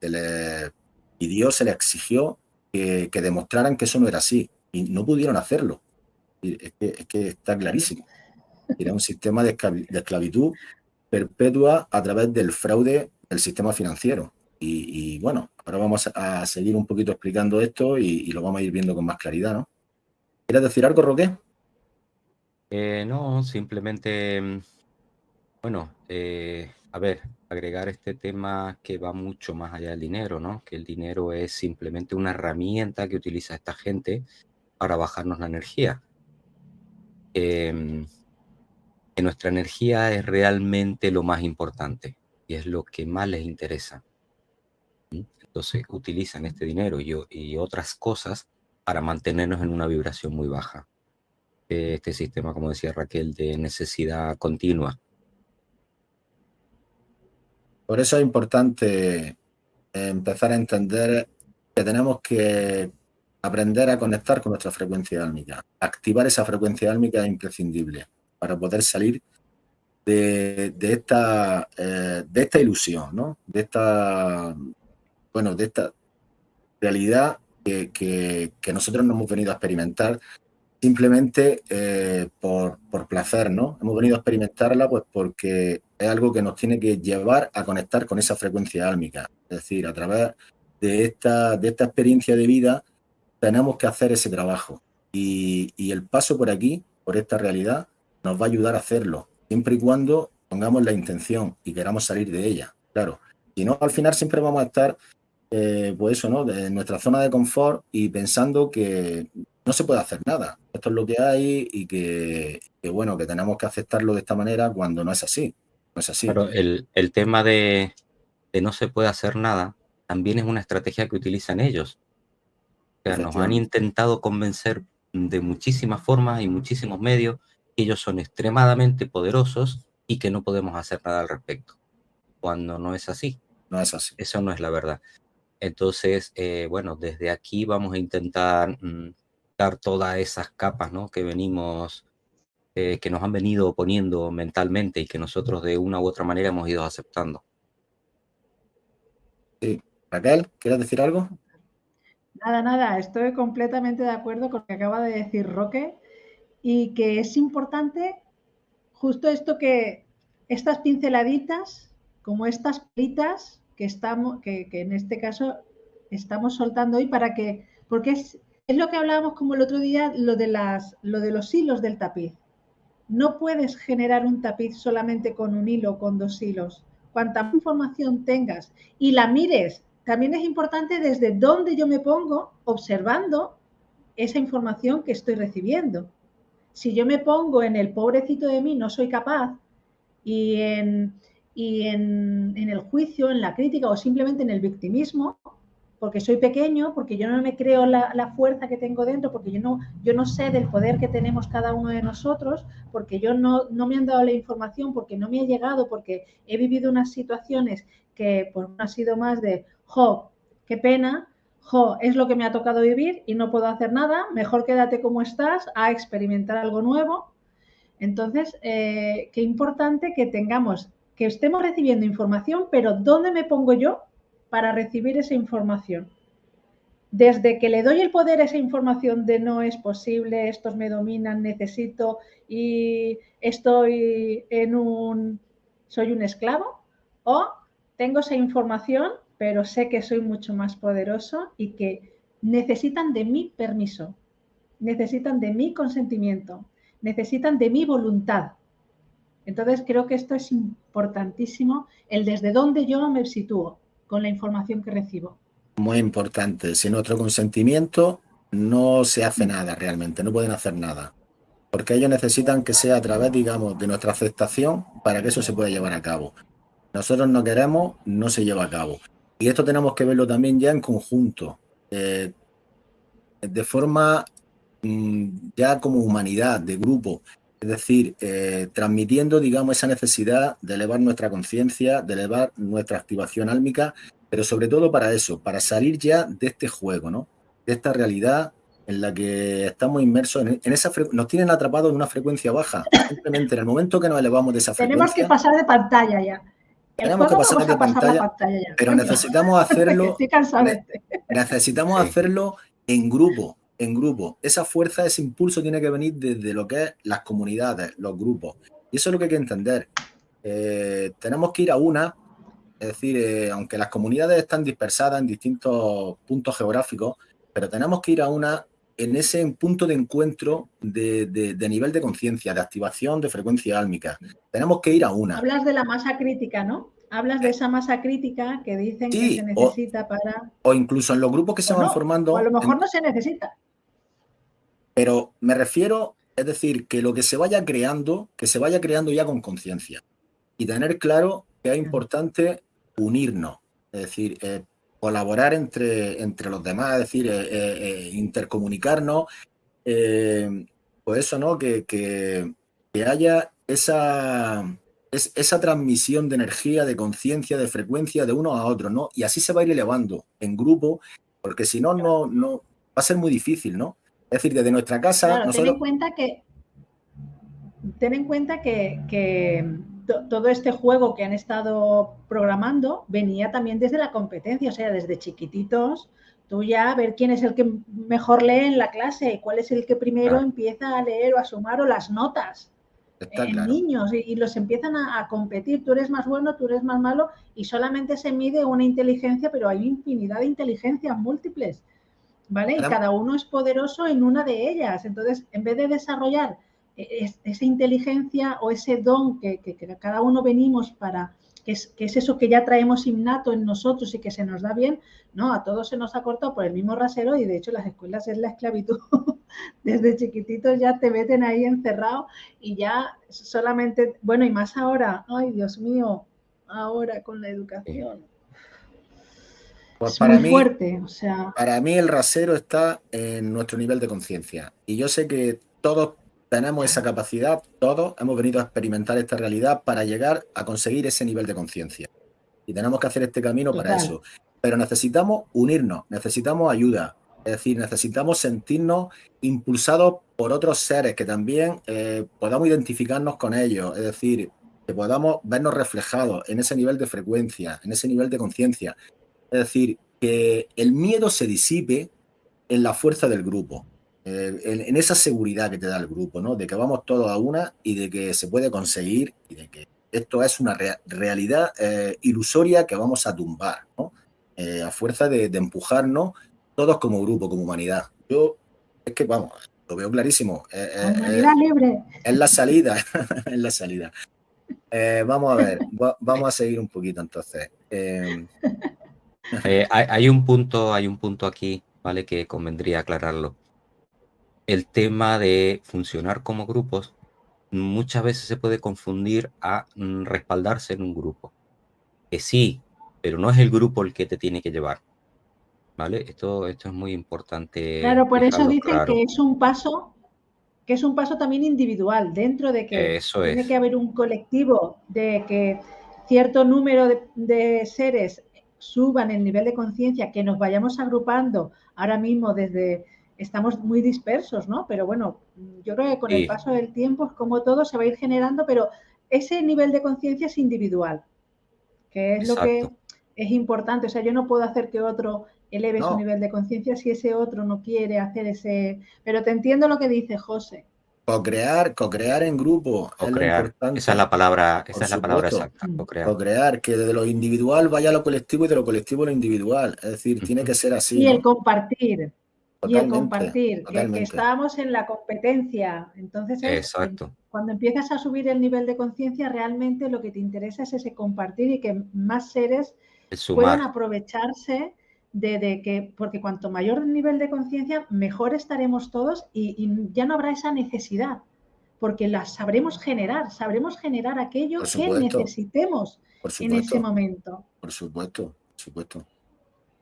se le pidió, se le exigió que, demostraran que eso no era así y no pudieron hacerlo. Es que, está clarísimo. Era un sistema de, esclavitud perpetua a través del fraude del sistema financiero. Y, bueno, ahora vamos a seguir un poquito explicando esto y, lo vamos a ir viendo con más claridad, ¿no? ¿Quieres decir algo, Roque? Eh, no, simplemente, mm, bueno, eh, a ver, agregar este tema que va mucho más allá del dinero, ¿no? Que el dinero es simplemente una herramienta que utiliza esta gente para bajarnos la energía. Em, que nuestra energía es realmente lo más importante y es lo que más les interesa. Entonces utilizan este dinero y, y otras cosas para mantenernos en una vibración muy baja. Este sistema, como decía Raquel, de necesidad continua por eso es importante empezar a entender que tenemos que aprender a conectar con nuestra frecuencia álmica. Activar esa frecuencia álmica es imprescindible para poder salir de, esta, eh, esta ilusión, ¿no? de esta, bueno, de esta realidad que, que nosotros no hemos venido a experimentar simplemente eh, por, placer, ¿no? Hemos venido a experimentarla pues porque es algo que nos tiene que llevar a conectar con esa frecuencia álmica. Es decir, a través de esta, de esta experiencia de vida tenemos que hacer ese trabajo. Y, y el paso por aquí, por esta realidad, nos va a ayudar a hacerlo, siempre y cuando pongamos la intención y queramos salir de ella. Claro, si no, al final siempre vamos a estar, eh, pues eso, ¿no? En nuestra zona de confort y pensando que no se puede hacer nada. Esto es lo que hay y que, bueno, que tenemos que aceptarlo de esta manera cuando no es así. No es así. Pero el, tema de, no se puede hacer nada también es una estrategia que utilizan ellos. nos han intentado convencer de muchísimas formas y muchísimos medios que ellos son extremadamente poderosos y que no podemos hacer nada al respecto. Cuando no es así. No es así. Eso no es la verdad. Entonces, eh, bueno, desde aquí vamos a intentar mm, todas esas capas ¿no? que venimos, eh, que nos han venido poniendo mentalmente y que nosotros de una u otra manera hemos ido aceptando. Sí. Raquel, ¿quieres decir algo? Nada, nada, estoy completamente de acuerdo con lo que acaba de decir Roque y que es importante justo esto que estas pinceladitas, como estas plitas que estamos, que, que en este caso estamos soltando hoy para que, porque es, es lo que hablábamos como el otro día, lo de, las, lo de los hilos del tapiz. No puedes generar un tapiz solamente con un hilo, con dos hilos. Cuanta más información tengas y la mires, también es importante desde dónde yo me pongo observando esa información que estoy recibiendo. Si yo me pongo en el pobrecito de mí, no soy capaz, y en, y en, en el juicio, en la crítica o simplemente en el victimismo, porque soy pequeño, porque yo no me creo la, fuerza que tengo dentro, porque yo no, yo no sé del poder que tenemos cada uno de nosotros, porque yo no, no me han dado la información, porque no me ha llegado, porque he vivido unas situaciones que pues, no ha sido más de, jo, qué pena, jo, es lo que me ha tocado vivir y no puedo hacer nada, mejor quédate como estás a experimentar algo nuevo. Entonces, eh, qué importante que tengamos, que estemos recibiendo información, pero ¿dónde me pongo yo para recibir esa información? Desde que le doy el poder a esa información de no es posible, estos me dominan, necesito y estoy en un, soy un esclavo, o tengo esa información pero sé que soy mucho más poderoso y que necesitan de mi permiso, necesitan de mi consentimiento, necesitan de mi voluntad. Entonces creo que esto es importantísimo, el desde dónde yo me sitúo con la información que recibo. Muy importante, sin nuestro consentimiento no se hace nada realmente, no pueden hacer nada. Porque ellos necesitan que sea a través, digamos, de nuestra aceptación para que eso se pueda llevar a cabo. Nosotros no queremos, no se lleva a cabo. Y esto tenemos que verlo también ya en conjunto, eh, de forma mm, ya como humanidad, de grupo. Es decir, eh, transmitiendo, digamos, esa necesidad de elevar nuestra conciencia, de elevar nuestra activación álmica, pero sobre todo para eso, para salir ya de este juego, ¿no? De esta realidad en la que estamos inmersos en, esa nos tienen atrapados en una frecuencia baja. Simplemente en el momento que nos elevamos de esa frecuencia. Tenemos que pasar de pantalla ya. Tenemos que pasar de pantalla, pero necesitamos hacerlo. necesitamos hacerlo en grupo, en grupo. Esa fuerza, ese impulso tiene que venir desde lo que es las comunidades, los grupos. Y eso es lo que hay que entender. Eh, tenemos que ir a una, es decir, eh, aunque las comunidades están dispersadas en distintos puntos geográficos, pero tenemos que ir a una en ese punto de encuentro de, nivel de conciencia, de activación de frecuencia álmica. Tenemos que ir a una. Hablas de la masa crítica, ¿no? Hablas de esa masa crítica que dicen que se necesita para... O incluso en los grupos que se van formando... O a lo mejor no se necesita. Pero me refiero, es decir, que lo que se vaya creando, que se vaya creando ya con conciencia. Y tener claro que es importante unirnos. Es decir, eh, colaborar entre, entre los demás, es decir, eh, eh, intercomunicarnos, pues eso, ¿no? Que, que, haya esa, esa transmisión de energía, de conciencia, de frecuencia de uno a otro, ¿no? Y así se va a ir elevando en grupo, porque si no, no, no va a ser muy difícil, ¿no? Es decir, desde nuestra casa... ten en cuenta que... Ten en cuenta que, que todo este juego que han estado programando venía también desde la competencia, o sea, desde chiquititos, tú ya a ver quién es el que mejor lee en la clase, cuál es el que primero empieza a leer o a sumar o las notas. en niños y, los empiezan a, competir, tú eres más bueno, tú eres más malo y solamente se mide una inteligencia, pero hay infinidad de inteligencias múltiples, ¿vale? Y cada uno es poderoso en una de ellas. Entonces, en vez de desarrollar esa inteligencia o ese don que, cada uno venimos para, que es, que es, eso que ya traemos innato en nosotros y que se nos da bien, no, a todos se nos ha cortado por el mismo rasero y de hecho las escuelas es la esclavitud. Desde chiquititos ya te meten ahí encerrado y ya solamente, bueno, y más ahora, ay Dios mío, ahora con la educación. Pues para mí, fuerte, o sea... Para mí el rasero está en nuestro nivel de conciencia. Y yo sé que todos tenemos esa capacidad, todos hemos venido a experimentar esta realidad para llegar a conseguir ese nivel de conciencia. Y tenemos que hacer este camino para eso. Pero necesitamos unirnos, necesitamos ayuda. Es decir, necesitamos sentirnos impulsados por otros seres que también eh, podamos identificarnos con ellos. Es decir, que podamos vernos reflejados en ese nivel de frecuencia, en ese nivel de conciencia. Es decir, que el miedo se disipe en la fuerza del grupo. Eh, en, esa seguridad que te da el grupo, ¿no? De que vamos todos a una y de que se puede conseguir y de que esto es una realidad eh, ilusoria que vamos a tumbar, ¿no? Eh, a fuerza de, empujarnos todos como grupo, como humanidad. Yo, es que vamos, lo veo clarísimo. humanidad libre. Es la salida, es la salida. vamos a ver, vamos a seguir un poquito entonces. hay, hay, un punto, hay un punto aquí, ¿vale? Que convendría aclararlo el tema de funcionar como grupos muchas veces se puede confundir a mm, respaldarse en un grupo. Que sí, pero no es el grupo el que te tiene que llevar. ¿Vale? Esto, esto es muy importante. Claro, por eso dicen que es un paso, que es un paso también individual, dentro de que tiene que haber un colectivo, de que cierto número de, seres suban el nivel de conciencia, que nos vayamos agrupando ahora mismo desde, estamos muy dispersos, ¿no? Pero bueno, yo creo que con el paso del tiempo es como todo se va a ir generando, pero ese nivel de conciencia es individual, que es lo que es importante. O sea, yo no puedo hacer que otro eleve su nivel de conciencia si ese otro no quiere hacer ese... Pero te entiendo lo que dice José. Co-crear, co-crear en grupo. Co-crear. esa es la palabra, esa es la palabra exacta. Mm. Co-crear. que de lo individual vaya a lo colectivo y de lo colectivo a lo individual. Es decir, tiene que ser así. Y el compartir. y el compartir. Que, estábamos en la competencia. Entonces, Exacto. cuando empiezas a subir el nivel de conciencia, realmente lo que te interesa es ese compartir y que más seres puedan aprovecharse de, que, porque cuanto mayor el nivel de conciencia, mejor estaremos todos y, ya no habrá esa necesidad, porque la sabremos generar, sabremos generar aquello que necesitemos en ese momento. Por supuesto, por supuesto.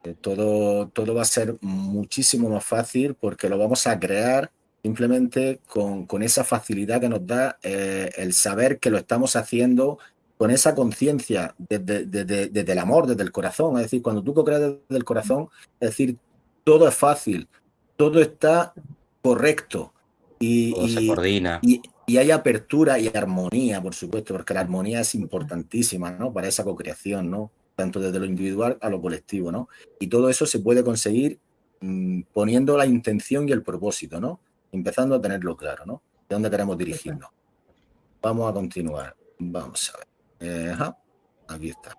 Eh, todo, todo va a ser muchísimo más fácil porque lo vamos a crear simplemente con, esa facilidad que nos da eh, el saber que lo estamos haciendo con esa conciencia desde, el amor, desde el corazón. Es decir, cuando tú co-creas desde el corazón, es decir, todo es fácil, todo está correcto. Y, se coordina. Y, hay apertura y armonía, por supuesto, porque la armonía es importantísima ¿no? para esa co-creación, ¿no? tanto desde lo individual a lo colectivo. ¿no? Y todo eso se puede conseguir mm, poniendo la intención y el propósito, ¿no? empezando a tenerlo claro, ¿no? de dónde queremos dirigirnos. Vamos a continuar. Vamos a ver. Eh, aquí está.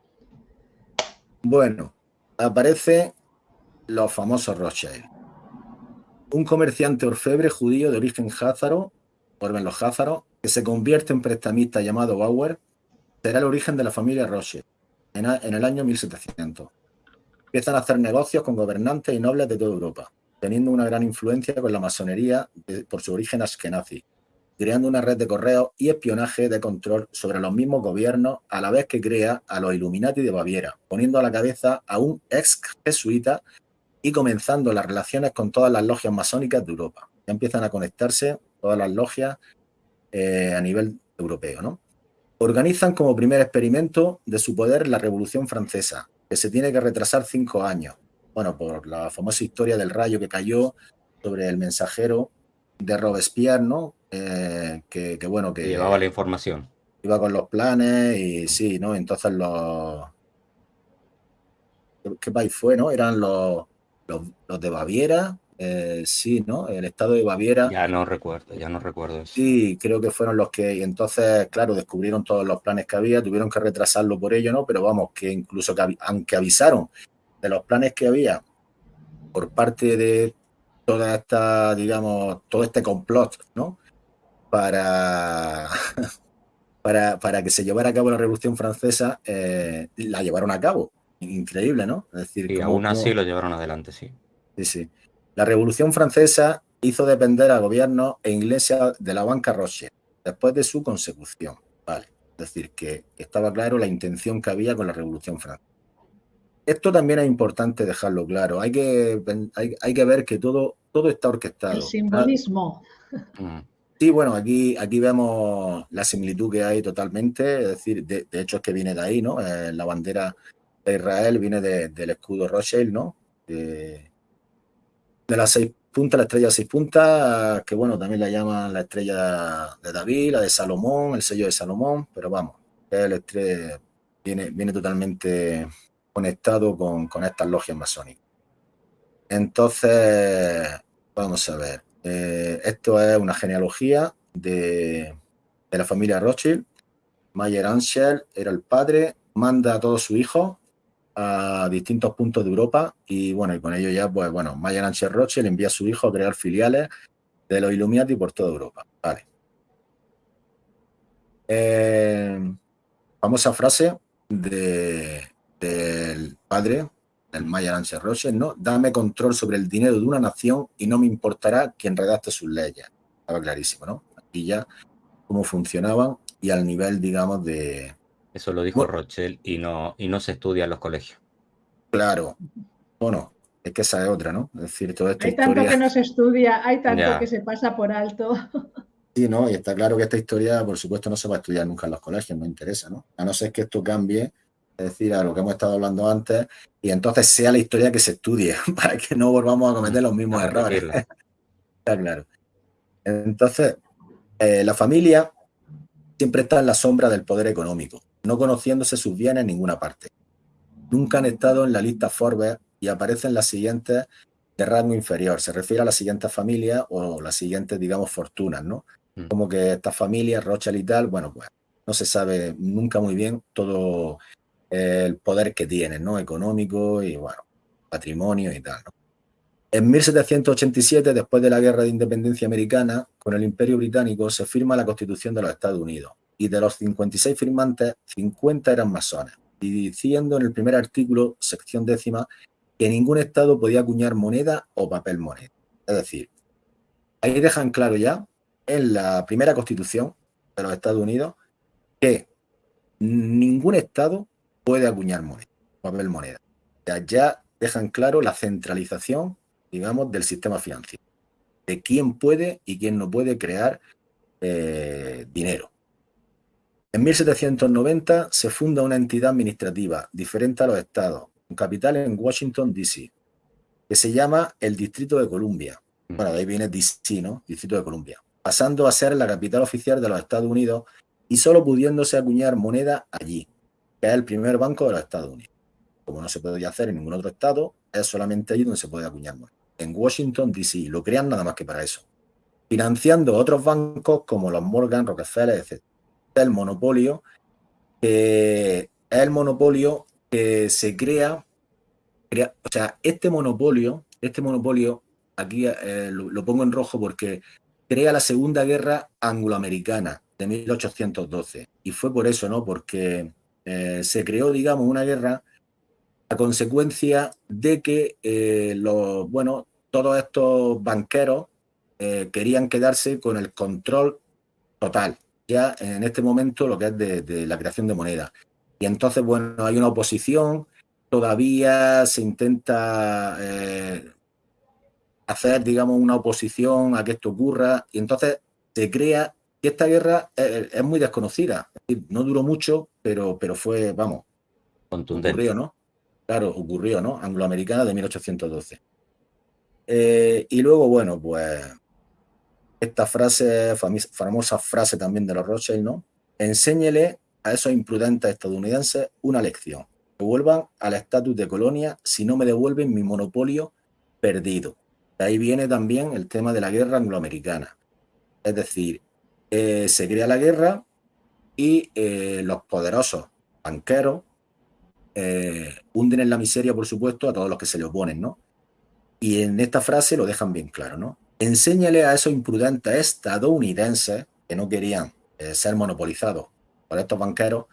Bueno, aparece los famosos Rothschild. Un comerciante orfebre judío de origen házaro, por los házaros, que se convierte en prestamista llamado Bauer, será el origen de la familia Rothschild en, el año 1700. Empiezan a hacer negocios con gobernantes y nobles de toda Europa, teniendo una gran influencia con la masonería por su origen askenazi creando una red de correos y espionaje de control sobre los mismos gobiernos, a la vez que crea a los Illuminati de Baviera, poniendo a la cabeza a un ex jesuita y comenzando las relaciones con todas las logias masónicas de Europa. Ya empiezan a conectarse todas las logias eh, a nivel europeo. ¿no? Organizan como primer experimento de su poder la Revolución Francesa, que se tiene que retrasar cinco años. Bueno, por la famosa historia del rayo que cayó sobre el mensajero de Robespierre, ¿no? Eh, que, bueno, que... Llevaba la información. Iba con los planes y sí, ¿no? Entonces los... ¿Qué país fue, no? Eran los, los, de Baviera, eh, sí, ¿no? El estado de Baviera. Ya no recuerdo, ya no recuerdo eso. Sí, creo que fueron los que, y entonces, claro, descubrieron todos los planes que había, tuvieron que retrasarlo por ello, ¿no? Pero vamos, que incluso que, aunque avisaron de los planes que había por parte de toda esta, digamos, todo este complot, ¿no? para, para, para, que se llevara a cabo la Revolución Francesa, eh, la llevaron a cabo. Increíble, ¿no? Es decir, y aún así lo llevaron adelante, sí. Sí, sí. La Revolución Francesa hizo depender al gobierno e iglesia de la banca Rothschild después de su consecución. Vale. Es decir, que estaba claro la intención que había con la Revolución Francesa. Esto también es importante dejarlo claro. Hay que, hay, que ver que todo, todo está orquestado. El simbolismo. Mm. Sí, bueno, aquí, aquí vemos la similitud que hay totalmente, es decir, de, hecho es que viene de ahí, ¿no? Eh, la bandera de Israel viene del escudo Rothschild, ¿no? de las seis puntas, la estrella de seis puntas, que bueno, también la llaman la estrella de David, la de Salomón, el sello de Salomón, pero vamos, el estrella viene, viene totalmente conectado con, con estas logias masónicas. Entonces, vamos a ver. Eh, esto es una genealogía de, la familia Rothschild. Mayer Ansel era el padre, manda a todos sus hijos a distintos puntos de Europa y bueno, y con ello ya, pues bueno, Mayer Ansel Rothschild envía a su hijo a crear filiales de los Illuminati por toda Europa. Vale. Eh, famosa frase de, del padre el Maya Ansel Roche, ¿no? Dame control sobre el dinero de una nación y no me importará quién redacte sus leyes. Estaba clarísimo, ¿no? Aquí ya cómo funcionaban y al nivel, digamos, de... Eso lo dijo Rochelle y no, y no se estudia en los colegios. Claro. Bueno, es que esa es otra, ¿no? Es decir, toda esta Hay tanto que no se estudia, hay tanto que se pasa por alto. Sí, ¿no? Y está claro que esta historia, por supuesto, no se va a estudiar nunca en los colegios, no interesa, ¿no? A no ser que esto cambie es decir, a lo que hemos estado hablando antes, y entonces sea la historia que se estudie, para que no volvamos a cometer los mismos errores. está claro. Entonces, eh, la familia siempre está en la sombra del poder económico, no conociéndose sus bienes en ninguna parte. Nunca han estado en la lista Forbes y aparecen las siguientes de rango inferior. Se refiere a las siguientes familias o las siguientes, digamos, fortunas, ¿no? Mm. Como que estas familias, Rothschild y tal, bueno, pues no se sabe nunca muy bien todo el poder que tienen, ¿no? Económico y, bueno, patrimonio y tal, ¿no? En 1787, después de la Guerra de Independencia Americana, con el Imperio Británico se firma la Constitución de los Estados Unidos y de los 56 firmantes, 50 eran masones, y diciendo en el primer artículo, sección décima, que ningún Estado podía acuñar moneda o papel moneda. Es decir, ahí dejan claro ya, en la primera Constitución de los Estados Unidos, que ningún Estado puede acuñar moneda, papel moneda. ya dejan claro la centralización digamos, del sistema financiero, de quién puede y quién no puede crear eh, dinero. En 1790 se funda una entidad administrativa diferente a los estados, con capital en Washington, D.C., que se llama el Distrito de Columbia. Bueno, de ahí viene D.C., ¿no? Distrito de Columbia. Pasando a ser la capital oficial de los Estados Unidos y solo pudiéndose acuñar moneda allí, que es el primer banco de los Estados Unidos. Como no se puede hacer en ningún otro estado, es solamente allí donde se puede acuñar moneda en Washington, D.C. Lo crean nada más que para eso. Financiando otros bancos como los Morgan, Rockefeller, etc. El monopolio, es el monopolio que se crea, o sea, este monopolio, este monopolio, aquí eh, lo, pongo en rojo porque crea la Segunda Guerra Angloamericana de 1812. Y fue por eso, ¿no? Porque eh, se creó, digamos, una guerra a consecuencia de que eh, los, bueno, todos estos banqueros eh, querían quedarse con el control total, ya en este momento lo que es de, la creación de moneda. Y entonces, bueno, hay una oposición, todavía se intenta eh, hacer, digamos, una oposición a que esto ocurra, y entonces se crea que esta guerra es, muy desconocida. no duró mucho, pero, pero fue, vamos, contundente. Ocurrió, ¿no? Claro, ocurrió, ¿no? Angloamericana de 1812. Eh, y luego, bueno, pues esta frase, famosa frase también de los Rothschild, ¿no? Enséñele a esos imprudentes estadounidenses una lección. Que vuelvan al estatus de colonia si no me devuelven mi monopolio perdido. De ahí viene también el tema de la guerra angloamericana. Es decir, eh, se crea la guerra y eh, los poderosos banqueros hunden en la miseria, por supuesto, a todos los que se le oponen, ¿no? Y en esta frase lo dejan bien claro, ¿no? Enséñale a esos imprudentes estadounidenses que no querían eh, ser monopolizados por estos banqueros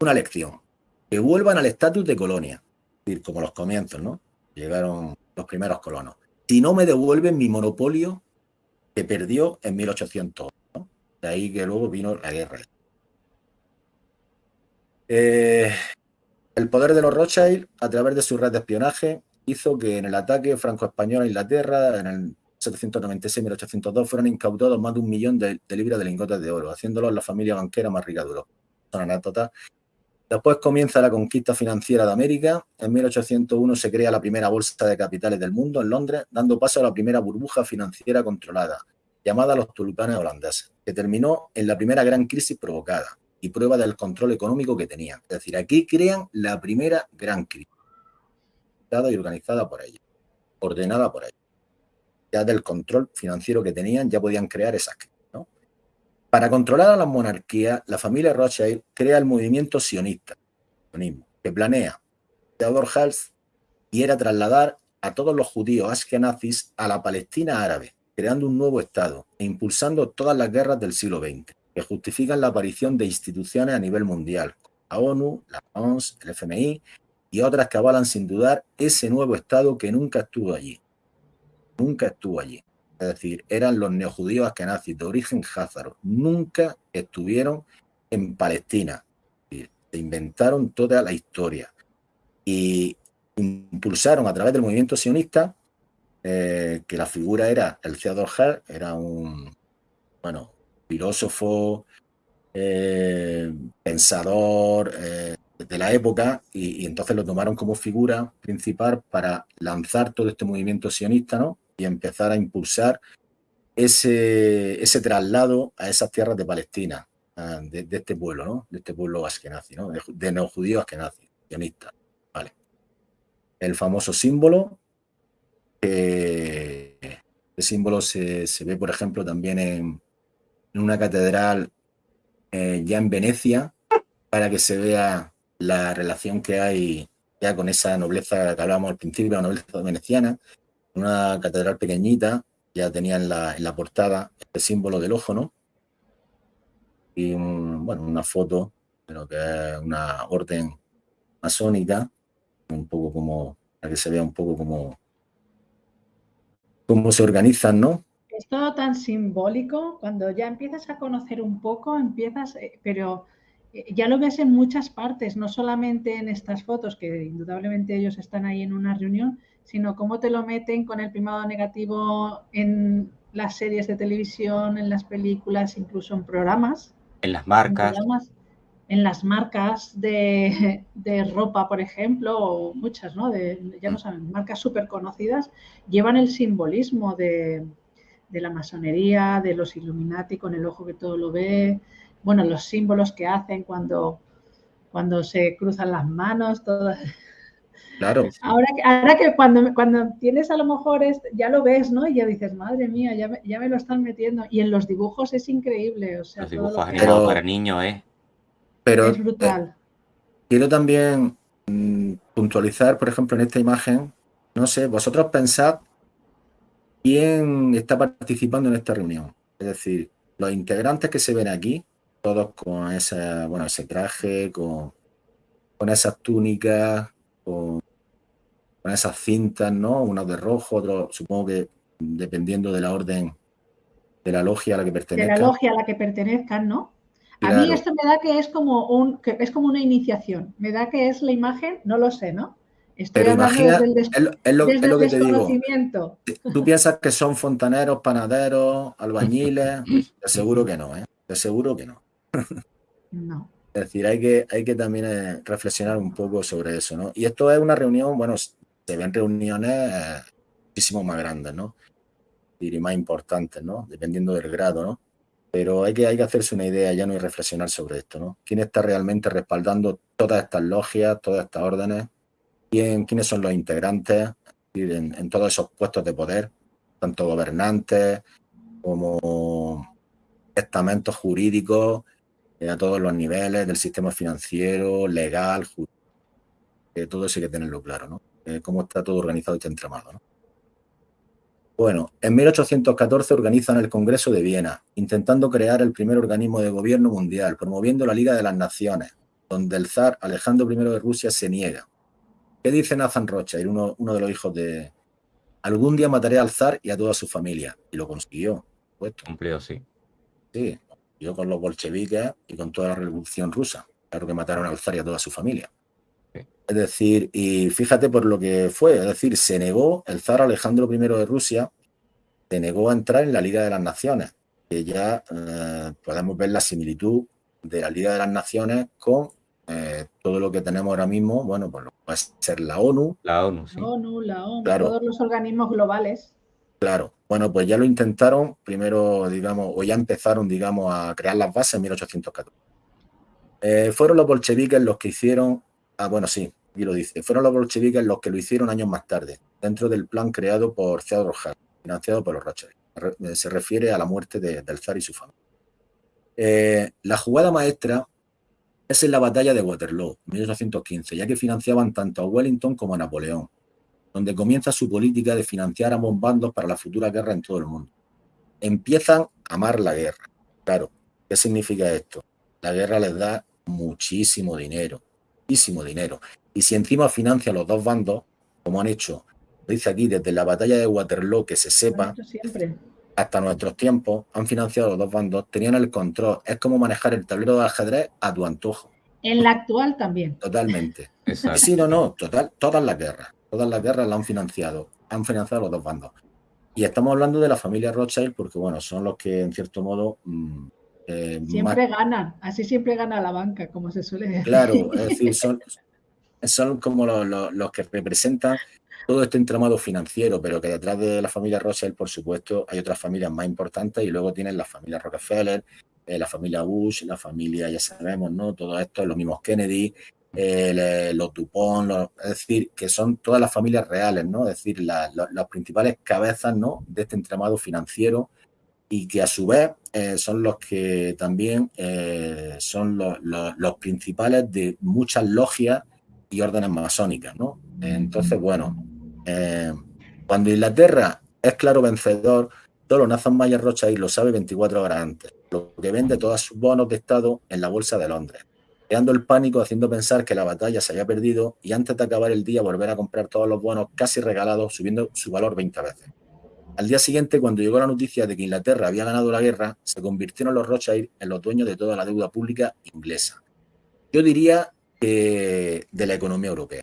una lección. Que vuelvan al estatus de colonia, es decir, como los comienzos, ¿no? Llegaron los primeros colonos. Si no me devuelven mi monopolio que perdió en 1800, ¿no? De ahí que luego vino la guerra. Eh, el poder de los Rothschild, a través de su red de espionaje, hizo que en el ataque franco-español a Inglaterra, en el 796-1802, fueran incautados más de un millón de, libras de lingotes de oro, haciéndolos la familia banquera más rica de Europa. Después comienza la conquista financiera de América. En 1801 se crea la primera bolsa de capitales del mundo en Londres, dando paso a la primera burbuja financiera controlada, llamada los tulipanes holandeses, que terminó en la primera gran crisis provocada y prueba del control económico que tenían. Es decir, aquí crean la primera gran crisis y organizada por ella, ordenada por ella. Ya del control financiero que tenían, ya podían crear esas ¿no? Para controlar a la monarquía, la familia Rothschild crea el movimiento sionista, que planea Theodor Hals era trasladar a todos los judíos askenazis a la Palestina árabe, creando un nuevo Estado e impulsando todas las guerras del siglo XX, que justifican la aparición de instituciones a nivel mundial, la ONU, la ONS, el FMI y otras que avalan sin dudar ese nuevo Estado que nunca estuvo allí. Nunca estuvo allí. Es decir, eran los neojudíos askenazis de origen házaro. Nunca estuvieron en Palestina. Se inventaron toda la historia. Y impulsaron a través del movimiento sionista, eh, que la figura era el Theodor Herr, era un bueno, filósofo, eh, pensador, eh, de la época y, entonces lo tomaron como figura principal para lanzar todo este movimiento sionista ¿no? y empezar a impulsar ese, ese traslado a esas tierras de Palestina, de, este pueblo, ¿no? de este pueblo askenazi, ¿no? de, de neojudíos askenazi, sionistas. Vale. El famoso símbolo, que el símbolo se, ve, por ejemplo, también en, una catedral eh, ya en Venecia, para que se vea la relación que hay ya con esa nobleza que hablábamos al principio, la nobleza veneciana, una catedral pequeñita, ya tenía en la, en la portada el símbolo del ojo, ¿no? Y bueno, una foto de lo que es una orden masónica, un poco como, para que se vea un poco como cómo se organizan, ¿no? Es todo tan simbólico, cuando ya empiezas a conocer un poco, empiezas, eh, pero eh, ya lo ves en muchas partes, no solamente en estas fotos, que indudablemente ellos están ahí en una reunión, sino cómo te lo meten con el primado negativo en las series de televisión, en las películas, incluso en programas. En las marcas. En, las marcas de, ropa, por ejemplo, o muchas, ¿no? De, ya no saben, marcas súper conocidas, llevan el simbolismo de, de la masonería, de los Illuminati con el ojo que todo lo ve, bueno, los símbolos que hacen cuando, cuando se cruzan las manos, todo. Claro. Ahora, ahora que cuando, cuando tienes a lo mejor ya lo ves, ¿no? Y ya dices, madre mía, ya me, ya me lo están metiendo. Y en los dibujos es increíble. O sea, los dibujos animados para niños, ¿eh? Pero, es brutal. Eh, quiero también mm, puntualizar, por ejemplo, en esta imagen, no sé, vosotros pensad quién está participando en esta reunión. Es decir, los integrantes que se ven aquí, todos con ese, bueno, ese traje, con, con esas túnicas, con, esas cintas, ¿no? Unos de rojo, otros, supongo que dependiendo de la orden de la logia a la que pertenezcan. De la logia a la que pertenezcan, ¿no? A mí esto me da que es como un que es como una iniciación. Me da que es la imagen, no lo sé, ¿no? Estoy Pero imagina, es, lo, que te digo. Tú piensas que son fontaneros, panaderos, albañiles. Te aseguro que no, ¿eh? Te aseguro que no. No. Es decir, hay que, hay que también eh, reflexionar un poco sobre eso, ¿no? Y esto es una reunión, bueno, se ven reuniones eh, muchísimo más grandes, ¿no? Y más importantes, ¿no? Dependiendo del grado, ¿no? Pero hay que, hay que hacerse una idea ya no y reflexionar sobre esto, ¿no? ¿Quién está realmente respaldando todas estas logias, todas estas órdenes? ¿Quién, ¿Quiénes son los integrantes en, todos esos puestos de poder? Tanto gobernantes como estamentos jurídicos eh, a todos los niveles del sistema financiero, legal, eh, todo eso hay que tenerlo claro, ¿no? Eh, cómo está todo organizado este entramado, ¿no? Bueno, en 1814 organizan el Congreso de Viena, intentando crear el primer organismo de gobierno mundial, promoviendo la Liga de las Naciones, donde el zar Alejandro I de Rusia se niega. ¿Qué dice Nathan Rothschild, uno, uno de los hijos de... Algún día mataré al zar y a toda su familia. Y lo consiguió. Cumplió, sí. Sí, yo con los bolcheviques y con toda la revolución rusa. Claro que mataron al zar y a toda su familia. Es decir, y fíjate por lo que fue, es decir, se negó, el zar Alejandro I de Rusia se negó a entrar en la Liga de las Naciones, que ya eh, podemos ver la similitud de la Liga de las Naciones con eh, todo lo que tenemos ahora mismo, bueno, pues puede ser la ONU. La ONU, sí. La ONU, la ONU, todos los organismos globales. Claro, bueno, pues ya lo intentaron, primero, digamos, o ya empezaron, digamos, a crear las bases en 1814. Eh, fueron los bolcheviques los que hicieron, ah, bueno, sí, y lo dice, fueron los bolcheviques los que lo hicieron años más tarde, dentro del plan creado por Theodor Hart, financiado por los Rothschild. Eh, se refiere a la muerte del zar y su familia. Eh, la jugada maestra es en la batalla de Waterloo, 1815, ya que financiaban tanto a Wellington como a Napoleón donde comienza su política de financiar ambos bandos para la futura guerra en todo el mundo. Empiezan a amar la guerra. Claro, ¿qué significa esto? La guerra les da muchísimo dinero, muchísimo dinero. Y si encima financia los dos bandos, como han hecho, dice aquí, desde la batalla de Waterloo, que se sepa, hasta nuestros tiempos, han financiado los dos bandos, tenían el control. Es como manejar el tablero de ajedrez a tu antojo. En la actual también. Totalmente. Sí, no, no, total, todas las guerras. Todas las guerras la han financiado, han financiado los dos bandos. Y estamos hablando de la familia Rothschild porque, bueno, son los que, en cierto modo, mm, Eh, siempre ganan, así siempre gana la banca, como se suele decir. Claro, es decir, son, son como los, que representan todo este entramado financiero, pero que detrás de la familia Rothschild, por supuesto, hay otras familias más importantes y luego tienen la familia Rockefeller, eh, la familia Bush, la familia, ya sabemos, ¿no? Todo esto, los mismos Kennedy, eh, los Dupont, es decir, que son todas las familias reales, ¿no? Es decir, las principales cabezas, ¿no? De este entramado financiero y que a su vez eh, son los que también son los, principales de muchas logias y órdenes masónicas, ¿no? Entonces, bueno, cuando Inglaterra es claro vencedor, solo Nathan Mayer Rothschild lo sabe 24 horas antes que vende todos sus bonos de Estado en la Bolsa de Londres, creando el pánico, haciendo pensar que la batalla se había perdido y antes de acabar el día volver a comprar todos los bonos casi regalados, subiendo su valor 20 veces. Al día siguiente, cuando llegó la noticia de que Inglaterra había ganado la guerra, se convirtieron los Rothschild en los dueños de toda la deuda pública inglesa. Yo diría que de la economía europea.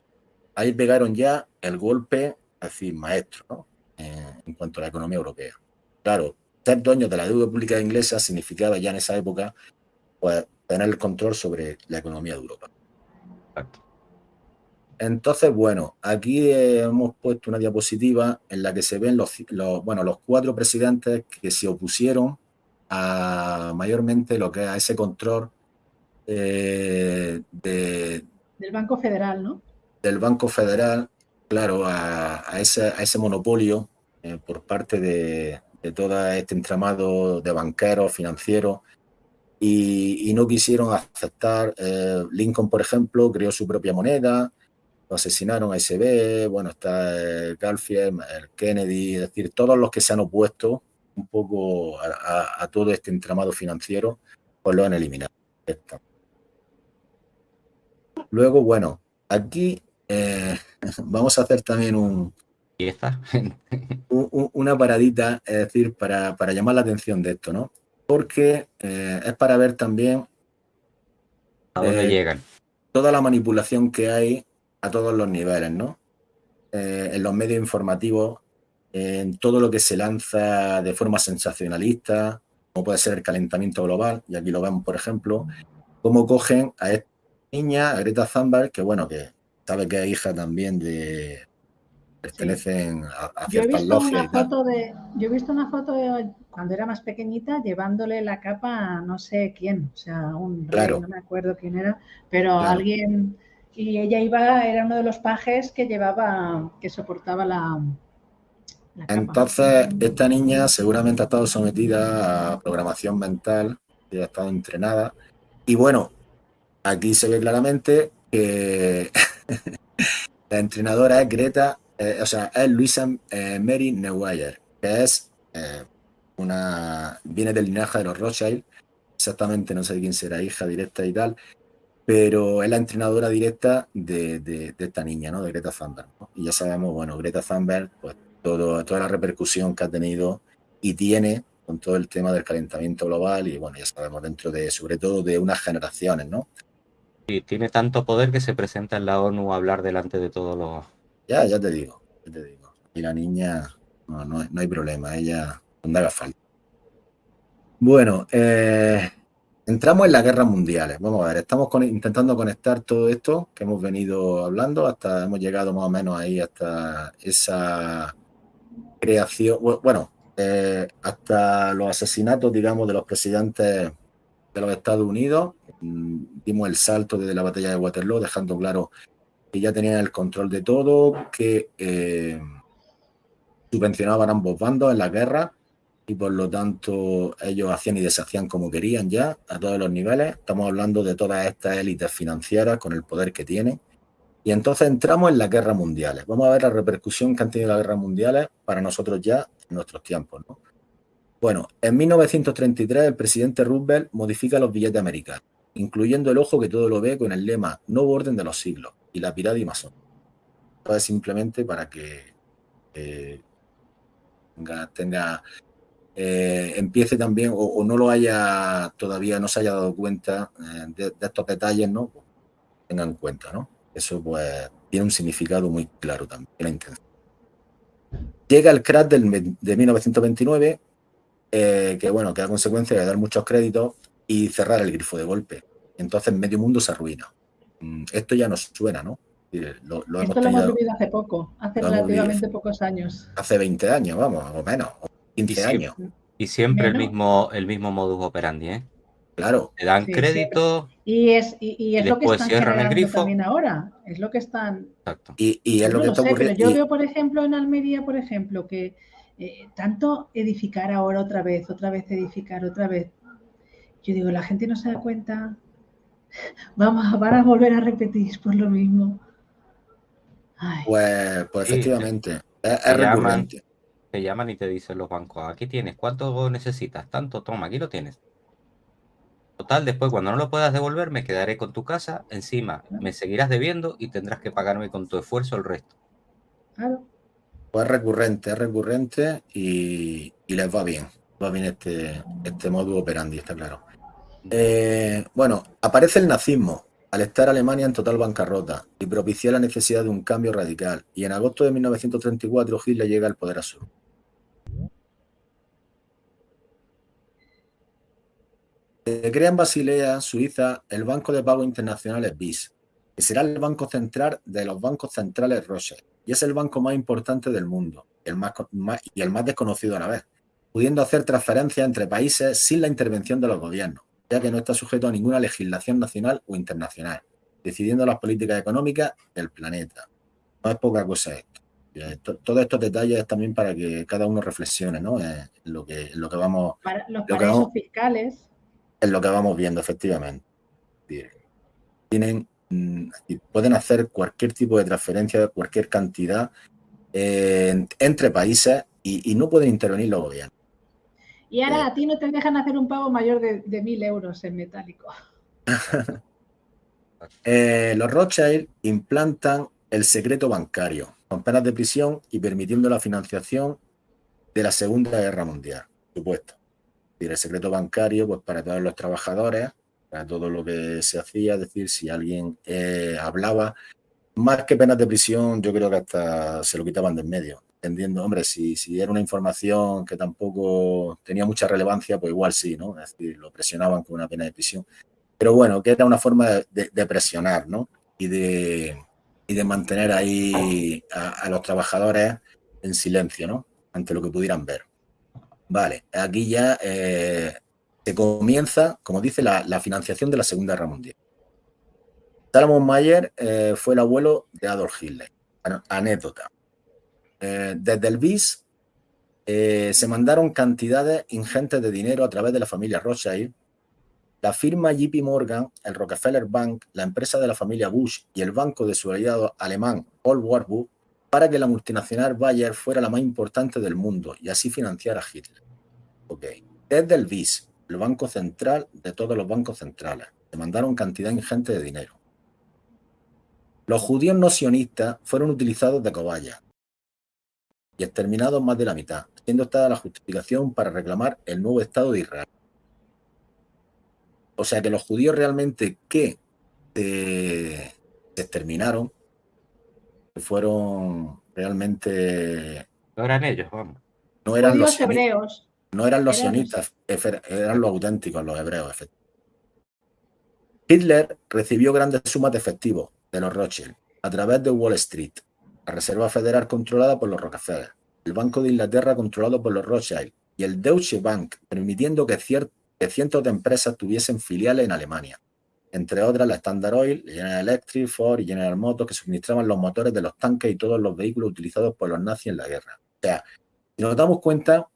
Ahí pegaron ya el golpe, así, maestro, eh, en cuanto a la economía europea. Claro, ser dueño de la deuda pública inglesa significaba ya en esa época pues, tener el control sobre la economía de Europa. Entonces, bueno, aquí hemos puesto una diapositiva en la que se ven los, bueno, los cuatro presidentes que se opusieron a mayormente lo que es a ese control eh, de, del Banco Federal, ¿no? Del Banco Federal, claro, a, ese, a monopolio eh, por parte de, todo este entramado de banqueros, financieros, y, no quisieron aceptar. Eh, Lincoln, por ejemplo, creó su propia moneda, lo asesinaron a SB, bueno, está el Garfield, el Kennedy, es decir, todos los que se han opuesto un poco a, todo este entramado financiero, pues lo han eliminado. Luego, bueno, aquí eh, vamos a hacer también un, una paradita, es decir, para, llamar la atención de esto, ¿no? Porque eh, es para ver también a dónde eh, llegan. Toda la manipulación que hay a todos los niveles, ¿no? En los medios informativos, en todo lo que se lanza de forma sensacionalista, como puede ser el calentamiento global, y aquí lo vemos, por ejemplo, cómo cogen a esta niña, a Greta Thunberg, que bueno, que sabe que es hija también de, pertenecen a, ciertas logias. yo he visto una foto de cuando era más pequeñita llevándole la capa a no sé quién, o sea, un no me acuerdo quién era, pero alguien y ella iba, era uno de los pajes que llevaba, que soportaba la, Entonces, esta niña seguramente ha estado sometida a programación mental, y ha estado entrenada. Y bueno, aquí se ve claramente que la entrenadora es Greta eh, o sea, es Luisa eh, Mary Neuweier, que es eh, una, viene del linaje de los Rothschild, exactamente no sé quién será hija directa y tal, pero es la entrenadora directa de, esta niña, ¿no? De Greta Thunberg. Y ya sabemos, bueno, Greta Thunberg, pues todo, toda la repercusión que ha tenido y tiene con todo el tema del calentamiento global y bueno, ya sabemos, dentro de, sobre todo de unas generaciones, ¿no? Y tiene tanto poder que se presenta en la ONU a hablar delante de todos los ya, ya te digo, ya te digo. Y la niña, no, no, hay problema, ella no haga falta. Bueno, eh, entramos en las guerras mundiales. Vamos a ver, estamos intentando conectar todo esto que hemos venido hablando, hasta hemos llegado más o menos ahí hasta esa creación, bueno, eh, hasta los asesinatos, digamos, de los presidentes de los Estados Unidos. Mm, dimos el salto desde la batalla de Waterloo, dejando claro que ya tenían el control de todo, que eh, subvencionaban ambos bandos en la guerra y por lo tanto ellos hacían y deshacían como querían ya a todos los niveles. Estamos hablando de todas estas élites financieras con el poder que tienen. Y entonces entramos en las guerras mundiales. Vamos a ver la repercusión que han tenido las guerras mundiales para nosotros ya en nuestros tiempos. Bueno, en 1933 el presidente Roosevelt modifica los billetes americanos, incluyendo el ojo que todo lo ve con el lema Nuevo orden de los siglos y la y masón. simplemente para que eh, tenga, eh, empiece también o, no lo haya todavía, no se haya dado cuenta eh, de, estos detalles, ¿no? Pues, tengan en cuenta, ¿no? Eso pues tiene un significado muy claro también. Llega el crash del, de 1929, que bueno, que a consecuencia de dar muchos créditos, y cerrar el grifo de golpe. Entonces medio mundo se arruina. Mm, esto ya nos suena, ¿no? Lo, lo Esto lo hemos vivido hace poco, hace relativamente pocos años. Hace 20 años, vamos, o menos, 15 años. Y siempre el mismo, el mismo modus operandi, ¿eh? Claro. Te dan crédito. Y es, y, es lo que están generando también ahora. Es lo que están. Exacto. Y, es lo que está ocurriendo. yo veo, por ejemplo, en Almería, por ejemplo, que eh, tanto edificar ahora otra vez, otra vez edificar, otra vez. Yo digo, la gente no se da cuenta. Vamos, van a volver a repetir por lo mismo. Pues, pues efectivamente, es, recurrente. te llaman y te dicen los bancos, aquí tienes, ¿cuánto necesitas? Tanto, toma, aquí lo tienes. Total, después cuando no lo puedas devolver, me quedaré con tu casa, encima me seguirás debiendo y tendrás que pagarme con tu esfuerzo el resto. Claro. Pues es recurrente, es recurrente y, les va bien. Va bien este, este modo operandi, está claro. Eh, bueno, aparece el nazismo al estar Alemania en total bancarrota y propiciar la necesidad de un cambio radical, y en agosto de 1934 Hitler llega al poder absoluto. Se crea en Basilea, Suiza, el Banco de Pago Internacional BIS, que será el banco central de los bancos centrales Rothschild, y es el banco más importante del mundo el más, y el más desconocido a la vez, pudiendo hacer transferencias entre países sin la intervención de los gobiernos ya que no está sujeto a ninguna legislación nacional o internacional, decidiendo las políticas económicas del planeta. No es poca cosa esto. Todos estos detalles es también para que cada uno reflexione ¿no? en lo que, lo que vamos... Para los paraísos fiscales. En lo que vamos viendo, efectivamente. Tienen, pueden hacer cualquier tipo de transferencia, cualquier cantidad eh, entre países y, y no pueden intervenir los gobiernos. Y ahora a ti no te dejan hacer un pago mayor de, mil euros en metálico. Eh, los Rothschild implantan el secreto bancario, con penas de prisión y permitiendo la financiación de la Segunda Guerra Mundial, supuesto. el secreto bancario, pues para todos los trabajadores, para todo lo que se hacía, es decir, si alguien eh, hablaba, más que penas de prisión, yo creo que hasta se lo quitaban de en medio entendiendo, hombre, si, si era una información que tampoco tenía mucha relevancia, pues igual sí, ¿no? Es decir, lo presionaban con una pena de prisión. Pero bueno, que era una forma de, presionar, ¿no? Y de, y de mantener ahí a, los trabajadores en silencio, ¿no? Ante lo que pudieran ver. Vale, aquí ya eh, se comienza, como dice, la, financiación de la Segunda Guerra Mundial. Salomon Mayer eh, fue el abuelo de Adolf Hitler. Anécdota. Eh, desde el BIS eh, se mandaron cantidades ingentes de dinero a través de la familia Rothschild. La firma JP Morgan, el Rockefeller Bank, la empresa de la familia Bush y el banco de su aliado alemán Paul Warburg para que la multinacional Bayer fuera la más importante del mundo y así financiara a Hitler. Okay. Desde el BIS, el banco central de todos los bancos centrales, se mandaron cantidad ingente de dinero. Los judíos no sionistas fueron utilizados de cobaya y exterminados más de la mitad, siendo esta la justificación para reclamar el nuevo Estado de Israel. O sea que los judíos realmente que se, exterminaron fueron realmente... No eran ellos, vamos. No eran los hebreos. No eran los sionistas, eran los auténticos, los hebreos. Hitler recibió grandes sumas de efectivo de los Rothschild a través de Wall Street la Reserva Federal controlada por los Rockefeller, el Banco de Inglaterra controlado por los Rothschild y el Deutsche Bank, permitiendo que, cientos de empresas tuviesen filiales en Alemania, entre otras la Standard Oil, General Electric, Ford y General Motors, que suministraban los motores de los tanques y todos los vehículos utilizados por los nazis en la guerra. O sea, si nos damos cuenta,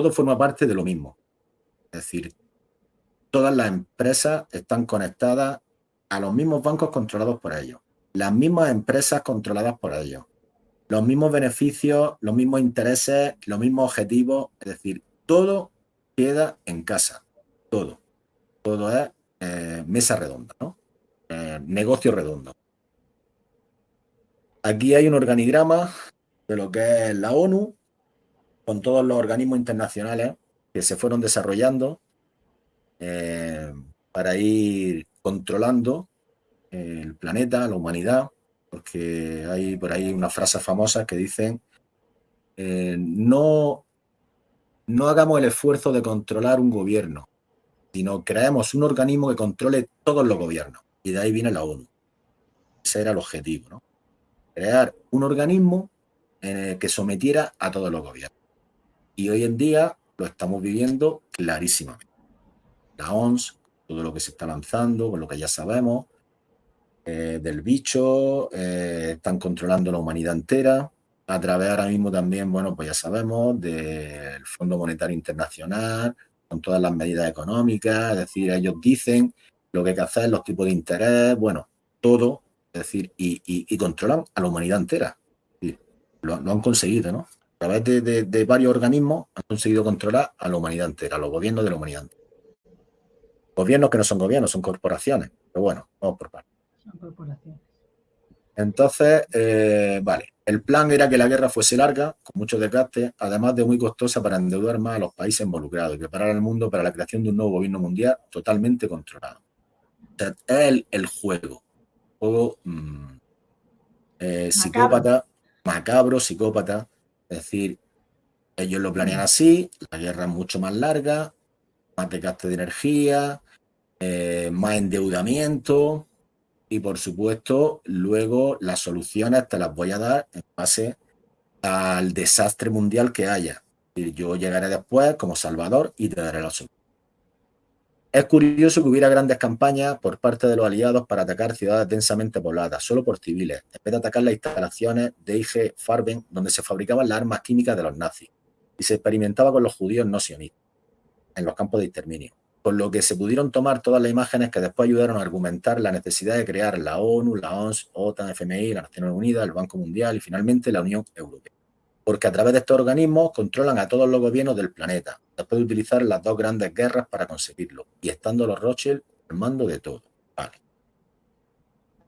todo forma parte de lo mismo. Es decir, todas las empresas están conectadas a los mismos bancos controlados por ellos las mismas empresas controladas por ellos, los mismos beneficios, los mismos intereses, los mismos objetivos, es decir, todo queda en casa, todo, todo es eh, mesa redonda, ¿no? Eh, negocio redondo. Aquí hay un organigrama de lo que es la ONU, con todos los organismos internacionales que se fueron desarrollando eh, para ir controlando el planeta, la humanidad, porque hay por ahí una frase famosa que dicen eh, no, no hagamos el esfuerzo de controlar un gobierno, sino creemos un organismo que controle todos los gobiernos. Y de ahí viene la ONU. Ese era el objetivo, ¿no? Crear un organismo que sometiera a todos los gobiernos. Y hoy en día lo estamos viviendo clarísimamente. La ONS, todo lo que se está lanzando, con lo que ya sabemos, eh, del bicho, eh, están controlando la humanidad entera, a través ahora mismo también, bueno, pues ya sabemos, del Fondo Monetario Internacional, con todas las medidas económicas, es decir, ellos dicen lo que hay que hacer, los tipos de interés, bueno, todo, es decir, y, controlan a la humanidad entera. Lo, han conseguido, ¿no? A través de, varios organismos han conseguido controlar a la humanidad entera, a los gobiernos de la humanidad entera. Gobiernos que no son gobiernos, son corporaciones, pero bueno, vamos por partes. Son corporaciones. Entonces, eh, vale, el plan era que la guerra fuese larga, con muchos desgastes, además de muy costosa para endeudar más a los países involucrados y preparar al mundo para la creación de un nuevo gobierno mundial totalmente controlado. O sea, es el, juego. Juego mm, eh, psicópata, macabro, psicópata. Es decir, ellos lo planean así, la guerra es mucho más larga, más desgaste de energía, eh, más endeudamiento, y por supuesto luego las soluciones te las voy a dar en base al desastre mundial que haya. Yo llegaré después como Salvador y te daré la solución. Es curioso que hubiera grandes campañas por parte de los aliados para atacar ciudades densamente pobladas, solo por civiles, en de atacar las instalaciones de IG Farben, donde se fabricaban las armas químicas de los nazis, y se experimentaba con los judíos no sionistas, en los campos de exterminio con lo que se pudieron tomar todas las imágenes que después ayudaron a argumentar la necesidad de crear la ONU, la ONS, OTAN, FMI, las Naciones Unidas, el Banco Mundial y finalmente la Unión Europea. Porque a través de estos organismos controlan a todos los gobiernos del planeta, después de utilizar las dos grandes guerras para conseguirlo, y estando los Rothschild al mando de todo.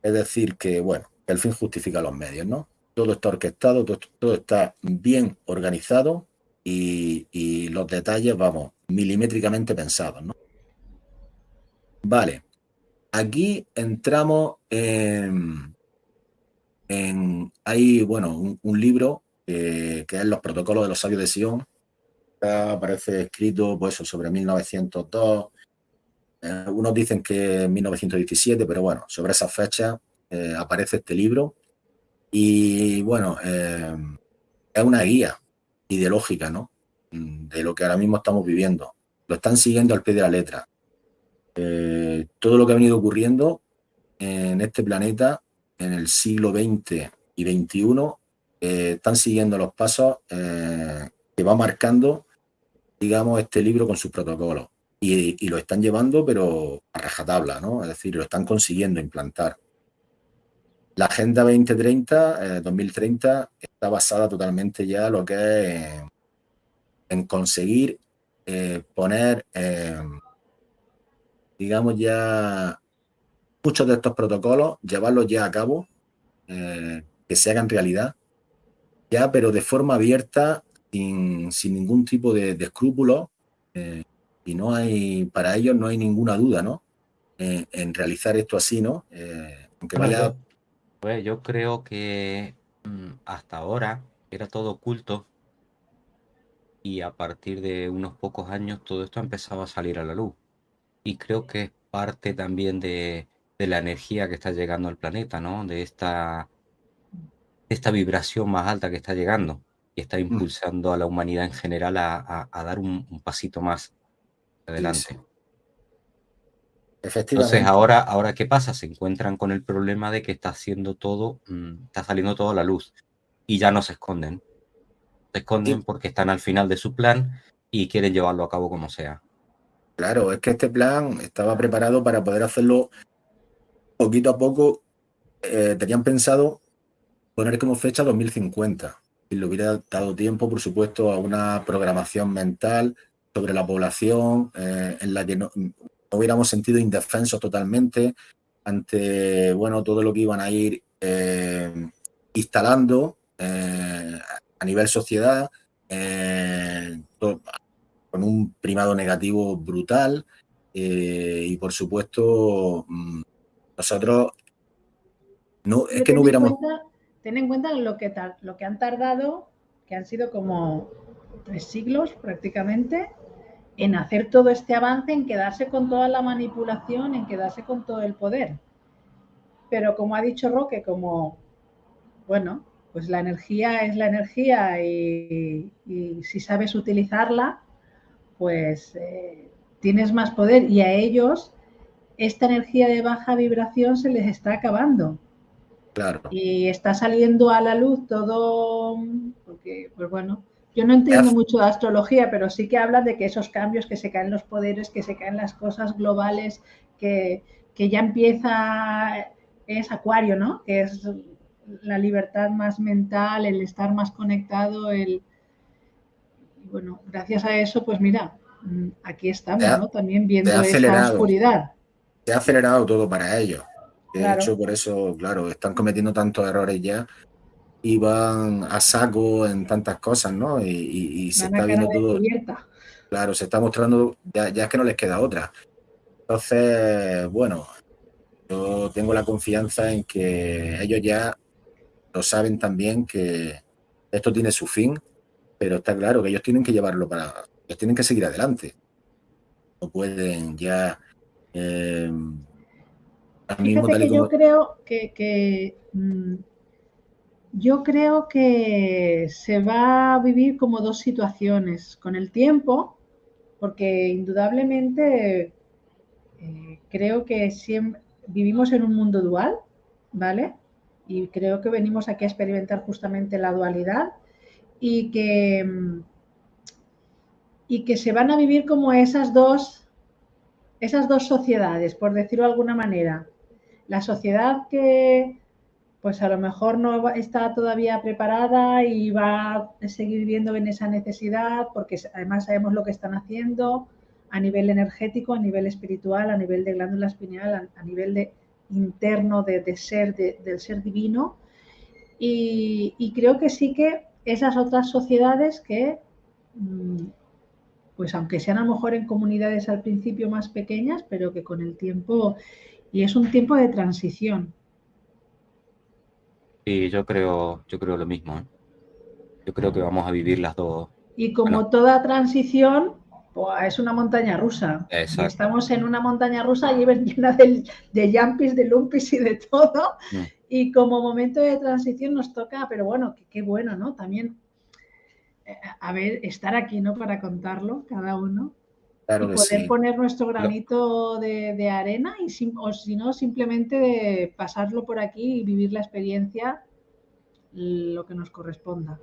Es decir, que bueno, el fin justifica los medios, ¿no? Todo está orquestado, todo, está bien organizado y, y los detalles, vamos, milimétricamente pensados, ¿no? Vale. Aquí entramos en, hay, bueno, un, libro que es Los protocolos de los sabios de Sion. Aparece escrito pues, sobre 1902. Eh, unos dicen que 1917, pero bueno, sobre esa fecha eh, aparece este libro. Y bueno, eh, es una guía ideológica, ¿no? De lo que ahora mismo estamos viviendo. Lo están siguiendo al pie de la letra. Eh, todo lo que ha venido ocurriendo en este planeta en el siglo XX y XXI eh, están siguiendo los pasos eh, que va marcando, digamos, este libro con sus protocolos. Y, lo están llevando, pero a rajatabla, ¿no? Es decir, lo están consiguiendo implantar. La Agenda 2030, 2030, está basada totalmente ya en lo que es en, conseguir poner digamos, ya muchos de estos protocolos, llevarlos ya a cabo, eh, que se hagan realidad, ya, pero de forma abierta, sin, ningún tipo de, escrúpulos, eh, y no hay, para ellos no hay ninguna duda, ¿no? Eh, en realizar esto así, ¿no? aunque vaya... Pues yo creo que mm, hasta ahora era todo oculto y a partir de unos pocos años todo esto ha empezado a salir a la luz y creo que es parte también de, la energía que está llegando al planeta, ¿no? De esta, esta vibración más alta que está llegando y está mm. impulsando a la humanidad en general a, dar un, pasito más adelante. Efectivamente. Entonces, ahora, ahora, ¿qué pasa? Se encuentran con el problema de que está haciendo todo, mm, está saliendo todo a la luz y ya no se esconden. Se esconden porque están al final de su plan y quieren llevarlo a cabo como sea. Claro, es que este plan estaba preparado para poder hacerlo poquito a poco. Eh, tenían pensado poner como fecha 2050 y le hubiera dado tiempo, por supuesto, a una programación mental sobre la población eh, en la que no, hubiéramos sentido indefensos totalmente ante bueno todo lo que iban a ir eh, instalando a nivel sociedad, con un primado negativo brutal eh, y por supuesto mm, nosotros no es que no hubiéramos... ten en cuenta lo que, han tardado, que han sido como tres siglos prácticamente, en hacer todo este avance, en quedarse con toda la manipulación, en quedarse con todo el poder. Pero como ha dicho Roque, como, bueno, pues la energía es la energía y, si sabes utilizarla, pues eh, tienes más poder y a ellos esta energía de baja vibración se les está acabando. Claro. Y está saliendo a la luz todo, porque, pues bueno, yo no entiendo mucho de astrología, pero sí que habla de que esos cambios, que se caen los poderes, que se caen las cosas globales, que, que ya empieza, es Acuario, ¿no? Que es la libertad más mental, el estar más conectado, el... Bueno, gracias a eso, pues mira, mm, aquí estamos, ¿no? También viendo esa oscuridad. Se ha acelerado todo para ellos. De hecho, por eso, claro, están cometiendo tantos errores ya y van a saco en tantas cosas, ¿no? Y, se está viendo todo. Claro, se está mostrando, ya, ya es que no les queda otra. Entonces, bueno, yo tengo la confianza en que ellos ya lo saben también que esto tiene su fin, pero está claro que ellos tienen que llevarlo para, ellos tienen que seguir adelante. No pueden ya... Eh, Fíjate que yo creo que, mm, yo creo que se va a vivir como dos situaciones con el tiempo, porque indudablemente eh, creo que siempre vivimos en un mundo dual, ¿vale? y creo que venimos aquí a experimentar justamente la dualidad y que, y que se van a vivir como esas dos, esas dos sociedades, por decirlo de alguna manera. La sociedad que pues a lo mejor no está todavía preparada y va a seguir viviendo en esa necesidad porque además sabemos lo que están haciendo a nivel energético, a nivel espiritual, a nivel de glándula espineal, a nivel de interno de, ser, del ser divino. Y, creo que sí que esas otras sociedades que, mm, pues aunque sean a lo mejor en comunidades al principio más pequeñas, pero que con el tiempo, y es un tiempo de transición. Sí, yo creo, yo creo lo mismo. ¿eh? Yo creo que vamos a vivir las dos. Y como toda transición, es una montaña rusa. Estamos en una montaña rusa llena de, de jumpis, de lumpis y de todo. Mm. Y como momento de transición nos toca, pero bueno, qué bueno, ¿no? También, eh, a ver, estar aquí, ¿no? Para contarlo, cada uno. Y poder poner nuestro granito de, arena y o si no, simplemente de pasarlo por aquí y vivir la experiencia lo que nos corresponda.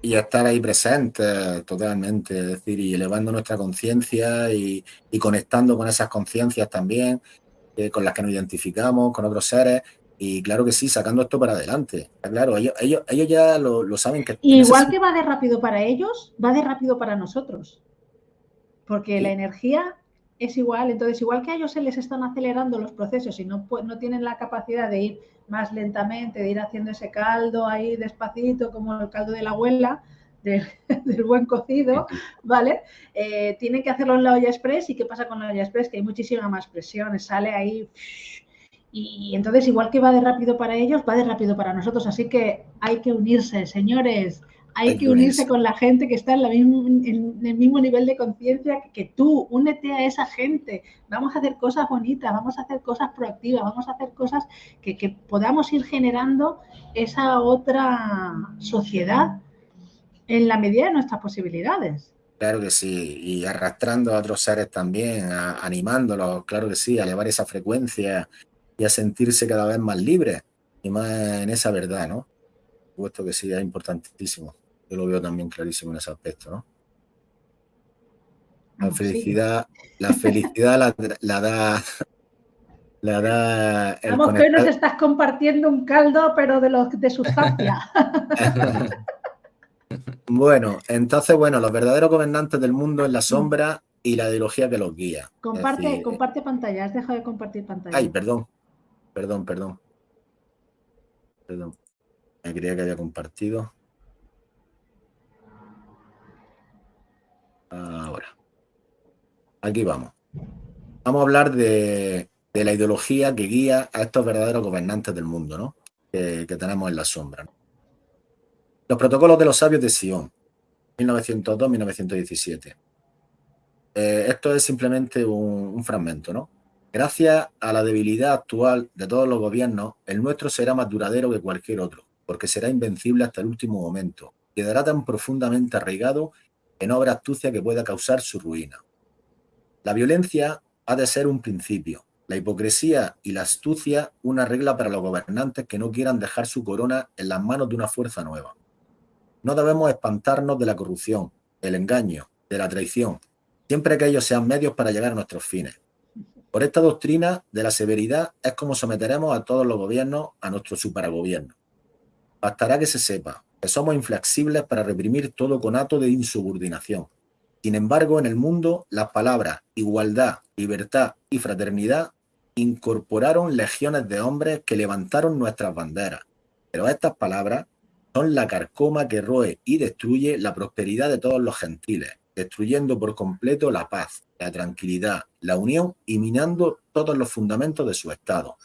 Y estar ahí presente totalmente, es decir, y elevando nuestra conciencia y, conectando con esas conciencias también, eh, con las que nos identificamos, con otros seres, y claro que sí, sacando esto para adelante. Claro, ellos, ellos, ellos ya lo, saben que... igual que va de rápido para ellos, va de rápido para nosotros, porque la energía es igual, entonces igual que a ellos se les están acelerando los procesos y no, no tienen la capacidad de ir más lentamente, de ir haciendo ese caldo ahí despacito, como el caldo de la abuela, del buen cocido, ¿vale? Eh, tienen que hacerlo en la olla express y ¿qué pasa con la olla express? Que hay muchísima más presión, sale ahí y entonces igual que va de rápido para ellos, va de rápido para nosotros, así que hay que unirse, señores, hay que unirse con la gente que está en, la en el mismo nivel de conciencia que tú. Únete a esa gente. Vamos a hacer cosas bonitas, vamos a hacer cosas proactivas, vamos a hacer cosas que, podamos ir generando esa otra sociedad en la medida de nuestras posibilidades. Claro que sí, y arrastrando a otros seres también, animándolos, claro que sí, a elevar esa frecuencia y a sentirse cada vez más libres y más en esa verdad, ¿no? Puesto que sí, es importantísimo. Yo lo veo también clarísimo en ese aspecto, ¿no? La felicidad, la felicidad la, da la da Vamos que hoy nos estás compartiendo un caldo, pero de los de sustancia. bueno, entonces, bueno, los verdaderos gobernantes del mundo en la sombra y la ideología que los guía. Comparte, comparte pantalla, has dejado de compartir pantalla. Ay, perdón, perdón, perdón. Perdón. Me creía que había compartido. Ahora. Aquí vamos. Vamos a hablar de, la ideología que guía a estos verdaderos gobernantes del mundo, ¿no? Que, tenemos en la sombra. Los protocolos de los sabios de Sion, 1902-1917. eh, esto es simplemente un, un fragmento, ¿no? Gracias a la debilidad actual de todos los gobiernos, el nuestro será más duradero que cualquier otro, porque será invencible hasta el último momento. Quedará tan profundamente arraigado que no astucia que pueda causar su ruina. La violencia ha de ser un principio, la hipocresía y la astucia una regla para los gobernantes que no quieran dejar su corona en las manos de una fuerza nueva. No debemos espantarnos de la corrupción, del engaño, de la traición, siempre que ellos sean medios para llegar a nuestros fines. Por esta doctrina de la severidad es como someteremos a todos los gobiernos a nuestro supergobierno. Bastará que se sepa somos inflexibles para reprimir todo conato de insubordinación. Sin embargo, en el mundo, las palabras igualdad, libertad y fraternidad incorporaron legiones de hombres que levantaron nuestras banderas. Pero estas palabras son la carcoma que roe y destruye la prosperidad de todos los gentiles, destruyendo por completo la paz, la tranquilidad, la unión y minando todos los fundamentos de su Estado.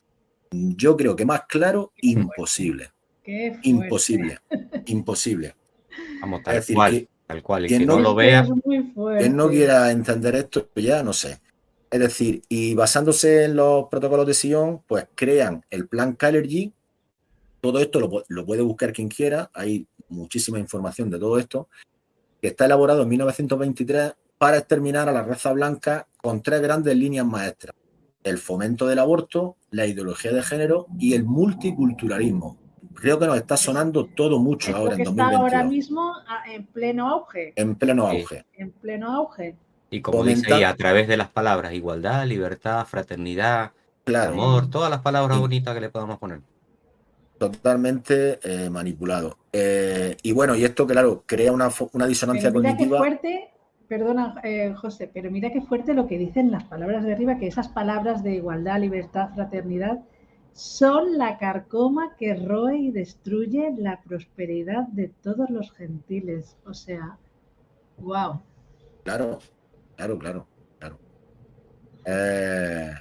Yo creo que más claro, imposible. Imposible, imposible. Vamos, tal cual, tal cual. Y quien no, lo vea, quien no quiera entender esto, ya no sé. Es decir, y basándose en los protocolos de Sion, pues crean el plan Calergy. Todo esto lo, lo puede buscar quien quiera, hay muchísima información de todo esto, que está elaborado en 1923 para exterminar a la raza blanca con tres grandes líneas maestras. El fomento del aborto, la ideología de género y el multiculturalismo. Creo que nos está sonando todo mucho ahora en 2022. Está ahora mismo en pleno auge. En pleno auge. En pleno auge. Y como dice ahí, a través de las palabras igualdad, libertad, fraternidad, amor, todas las palabras bonitas que le podamos poner. Totalmente eh, manipulado. Eh, y bueno, y esto, claro, crea una, una disonancia cognitiva. fuerte Perdona, eh, José, pero mira qué fuerte lo que dicen las palabras de arriba, que esas palabras de igualdad, libertad, fraternidad son la carcoma que roe y destruye la prosperidad de todos los gentiles. O sea, wow. Claro, claro, claro, claro. Eh,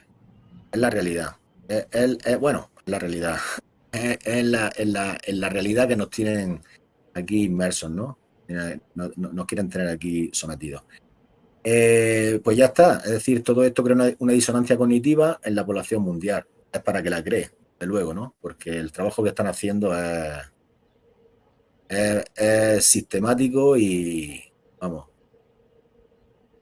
es la realidad. Es, bueno, la realidad. Es, la, la, la realidad que nos tienen aquí inmersos, ¿no? no, quieren tener aquí sometidos. Eh, pues ya está, es decir, todo esto crea una, disonancia cognitiva en la población mundial. Es para que la cree, de luego, ¿no? Porque el trabajo que están haciendo es, sistemático y, vamos.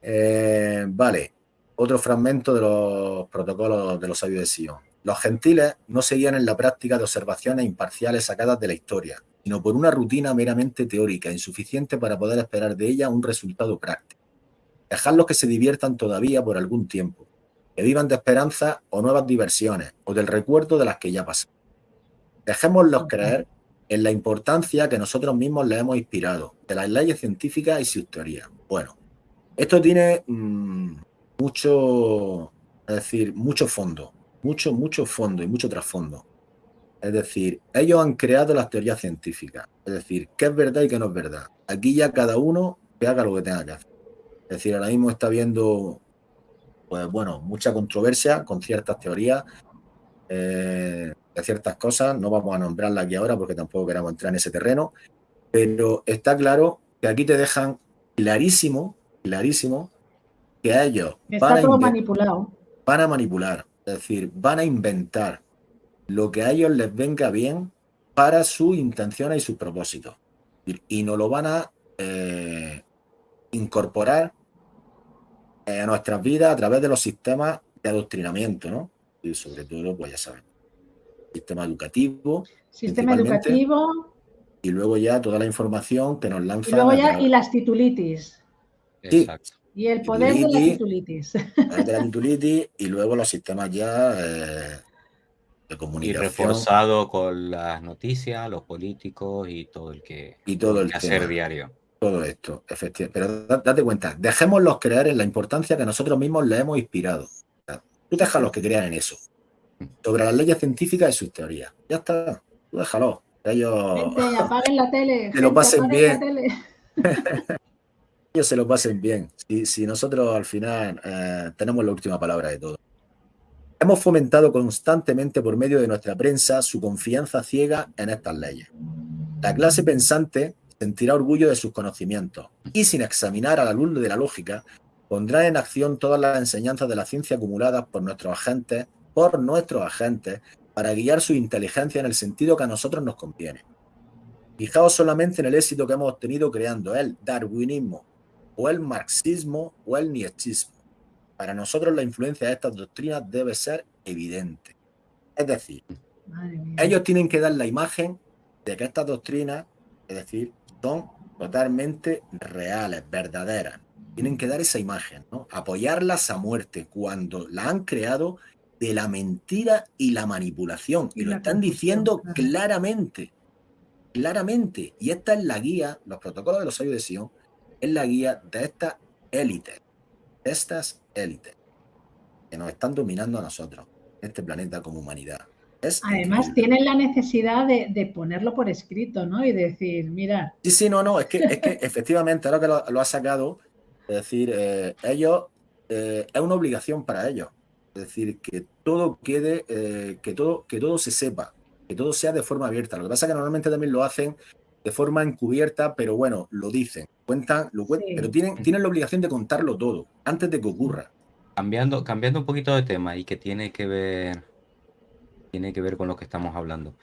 Eh, vale, otro fragmento de los protocolos de los sabios de Sion. Los gentiles no seguían en la práctica de observaciones imparciales sacadas de la historia, sino por una rutina meramente teórica, insuficiente para poder esperar de ella un resultado práctico. Dejarlos que se diviertan todavía por algún tiempo, que vivan de esperanza o nuevas diversiones, o del recuerdo de las que ya pasaron. Dejémoslos creer en la importancia que nosotros mismos les hemos inspirado, de las leyes científicas y sus teorías. Bueno, esto tiene mm, mucho, es decir, mucho fondo, mucho, mucho fondo y mucho trasfondo. Es decir, ellos han creado las teorías científicas. Es decir, qué es verdad y qué no es verdad. Aquí ya cada uno que haga lo que tenga que hacer. Es decir, ahora mismo está habiendo, pues bueno, mucha controversia con ciertas teorías eh, de ciertas cosas. No vamos a nombrarla aquí ahora porque tampoco queremos entrar en ese terreno. Pero está claro que aquí te dejan clarísimo, clarísimo, que a ellos van a, manipulado. van a manipular. Es decir, van a inventar lo que a ellos les venga bien para sus intenciones y sus propósitos. Y nos lo van a eh, incorporar a nuestras vidas a través de los sistemas de adoctrinamiento, ¿no? Y sobre todo, pues ya saben, sistema educativo. Sistema educativo. Y luego ya toda la información que nos lanza. Y luego ya, y las titulitis. Exacto. Y el poder de la titulitis. De la titulitis y luego los sistemas ya eh, y reforzado con las noticias, los políticos y todo el que y todo el hacer diario. Todo esto, efectivamente. Pero date cuenta, dejémoslos creer en la importancia que nosotros mismos le hemos inspirado. Tú déjalos que crean en eso. Sobre las leyes científicas y sus teorías. Ya está. Tú déjalos. Ellos. apaguen la tele. Que lo pasen bien. ellos se lo pasen bien. Si, si nosotros al final eh, tenemos la última palabra de todo. Hemos fomentado constantemente por medio de nuestra prensa su confianza ciega en estas leyes. La clase pensante sentirá orgullo de sus conocimientos y sin examinar a la luz de la lógica, pondrá en acción todas las enseñanzas de la ciencia acumuladas por nuestros agentes, por nuestros agentes, para guiar su inteligencia en el sentido que a nosotros nos conviene. Fijaos solamente en el éxito que hemos obtenido creando el darwinismo, o el marxismo, o el nietzschismo. Para nosotros la influencia de estas doctrinas debe ser evidente. Es decir, ellos tienen que dar la imagen de que estas doctrinas, es decir, son totalmente reales, verdaderas. Tienen que dar esa imagen, ¿no? Apoyarlas a muerte cuando la han creado de la mentira y la manipulación. Y, lo están diciendo claramente, claramente. Y esta es la guía, los protocolos de los sabios de Sion, es la guía de estas élites, estas élites, que nos están dominando a nosotros, este planeta como humanidad. Además, tienen la necesidad de, ponerlo por escrito, ¿no? Y decir, mira. Sí, sí, no, no, es que, es que efectivamente, ahora que lo, ha sacado, es decir, eh, ellos, eh, es una obligación para ellos. Es decir, que todo quede, eh, que, todo, que todo se sepa, que todo sea de forma abierta. Lo que pasa es que normalmente también lo hacen de forma encubierta, pero bueno, lo dicen, cuentan, lo cuentan, pero tienen, tienen la obligación de contarlo todo antes de que ocurra. Cambiando, cambiando un poquito de tema y que tiene que ver tiene que ver con lo que estamos hablando.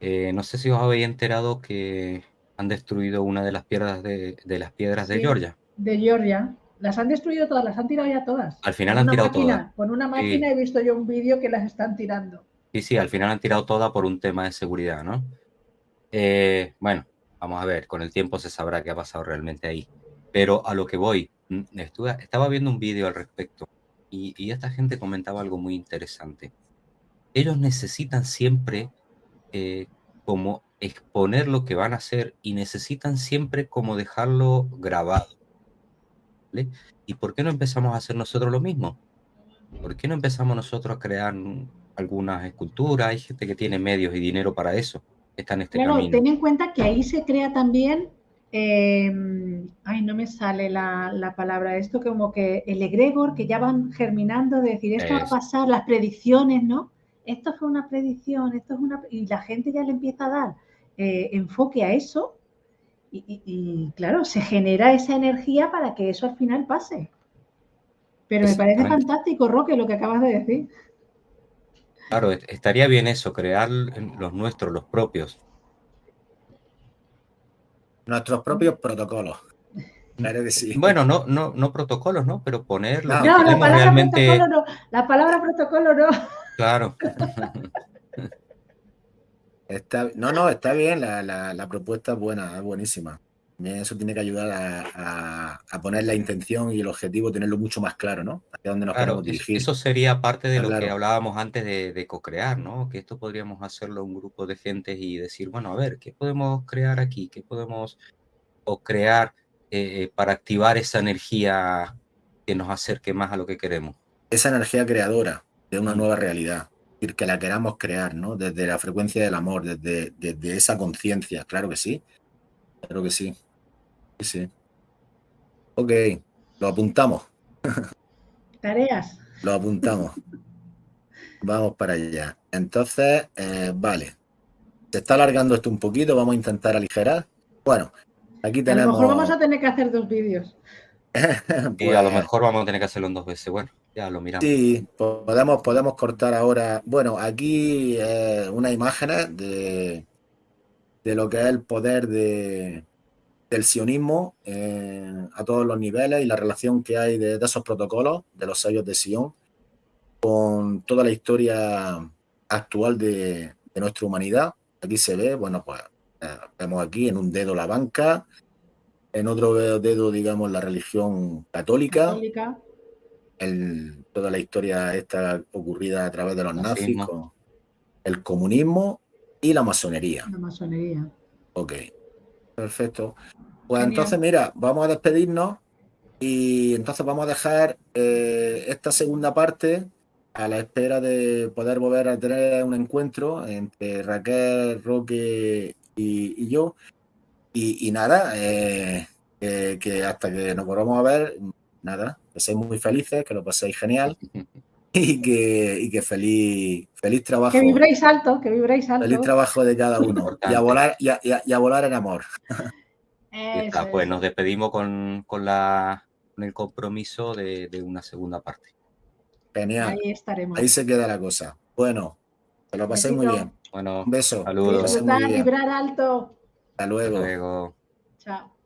Eh, no sé si os habéis enterado que han destruido una de las piedras de, las piedras de Georgia. De Georgia. Las han destruido todas, las han tirado ya todas. Al final han tirado todas. Con una máquina he visto yo un vídeo que las están tirando. Sí, sí, al final han tirado todas por un tema de seguridad, ¿no? Eh, bueno, vamos a ver, con el tiempo se sabrá qué ha pasado realmente ahí. Pero a lo que voy, mm, estaba viendo un vídeo al respecto y esta gente comentaba algo muy interesante ellos necesitan siempre eh, como exponer lo que van a hacer y necesitan siempre como dejarlo grabado. ¿Y por qué no empezamos a hacer nosotros lo mismo? ¿Por qué no empezamos nosotros a crear algunas esculturas? Hay gente que tiene medios y dinero para eso. Está en este camino. ten en cuenta que ahí se crea también, em, ay, no me sale la, la, palabra, esto como que el egregor, que ya van germinando, de decir, esto va a pasar, las predicciones, ¿no? Esto fue una predicción, esto es una... Y la gente ya le empieza a dar eh, enfoque a eso y, claro, se genera esa energía para que eso al final pase. Pero me parece fantástico, Roque, lo que acabas de decir. Claro, estaría bien eso, crear los nuestros, los propios. Nuestros propios protocolos. Bueno, no, no, no protocolos, ¿no? Pero poner no, la palabra realmente... protocolo no. La palabra protocolo no. Claro. Está, no, no, está bien, la, propuesta es buena, es buenísima. Eso tiene que ayudar a, poner la intención y el objetivo, tenerlo mucho más claro, ¿no? Hacia dónde nos queremos dirigir. Eso sería parte de lo que hablábamos antes de, de co-crear, ¿no? Que esto podríamos hacerlo un grupo de gente y decir, bueno, a ver, ¿qué podemos crear aquí? ¿Qué podemos o crear eh, para activar esa energía que nos acerque más a lo que queremos? Esa energía creadora, de una nueva realidad, que la queramos crear, ¿no? Desde la frecuencia del amor, desde, desde esa conciencia, claro que sí, claro que sí, sí, sí. Ok, lo apuntamos. Tareas. Lo apuntamos. Vamos para allá. Entonces, eh, vale. Se está alargando esto un poquito, vamos a intentar aligerar. Bueno, aquí tenemos... A lo mejor vamos a tener que hacer dos vídeos. y a lo pues mejor vamos a tener que hacerlo en dos veces. Bueno. Ya lo miramos. Sí, podemos, podemos cortar ahora. Bueno, aquí eh, unas imágenes de, de lo que es el poder de, del sionismo eh, a todos los niveles y la relación que hay de, esos protocolos, de los sellos de Sion, con toda la historia actual de, nuestra humanidad. Aquí se ve, bueno, pues eh, vemos aquí en un dedo la banca, en otro dedo, digamos, la religión católica. católica toda la historia esta ocurrida a través de los nazis, el comunismo y la masonería. La masonería. Ok, perfecto. Pues entonces, mira, vamos a despedirnos y entonces vamos a dejar eh, esta segunda parte a la espera de poder volver a tener un encuentro entre Raquel, Roque y, yo. Y, nada, eh, que hasta que nos volvamos a ver, nada, que seáis muy felices, que lo paséis genial y que, y que feliz, feliz trabajo. Que vibréis alto, que vibréis alto. Feliz trabajo de cada uno y a volar, y a, volar en amor. pues nos despedimos con, la, con el compromiso de, de una segunda parte. Genial. Ahí estaremos. Ahí se queda la cosa. Bueno, te lo pasé muy bien. Bueno, Un beso. saludos. Disfrutar, vibrar alto. Hasta hasta luego. luego. Chao.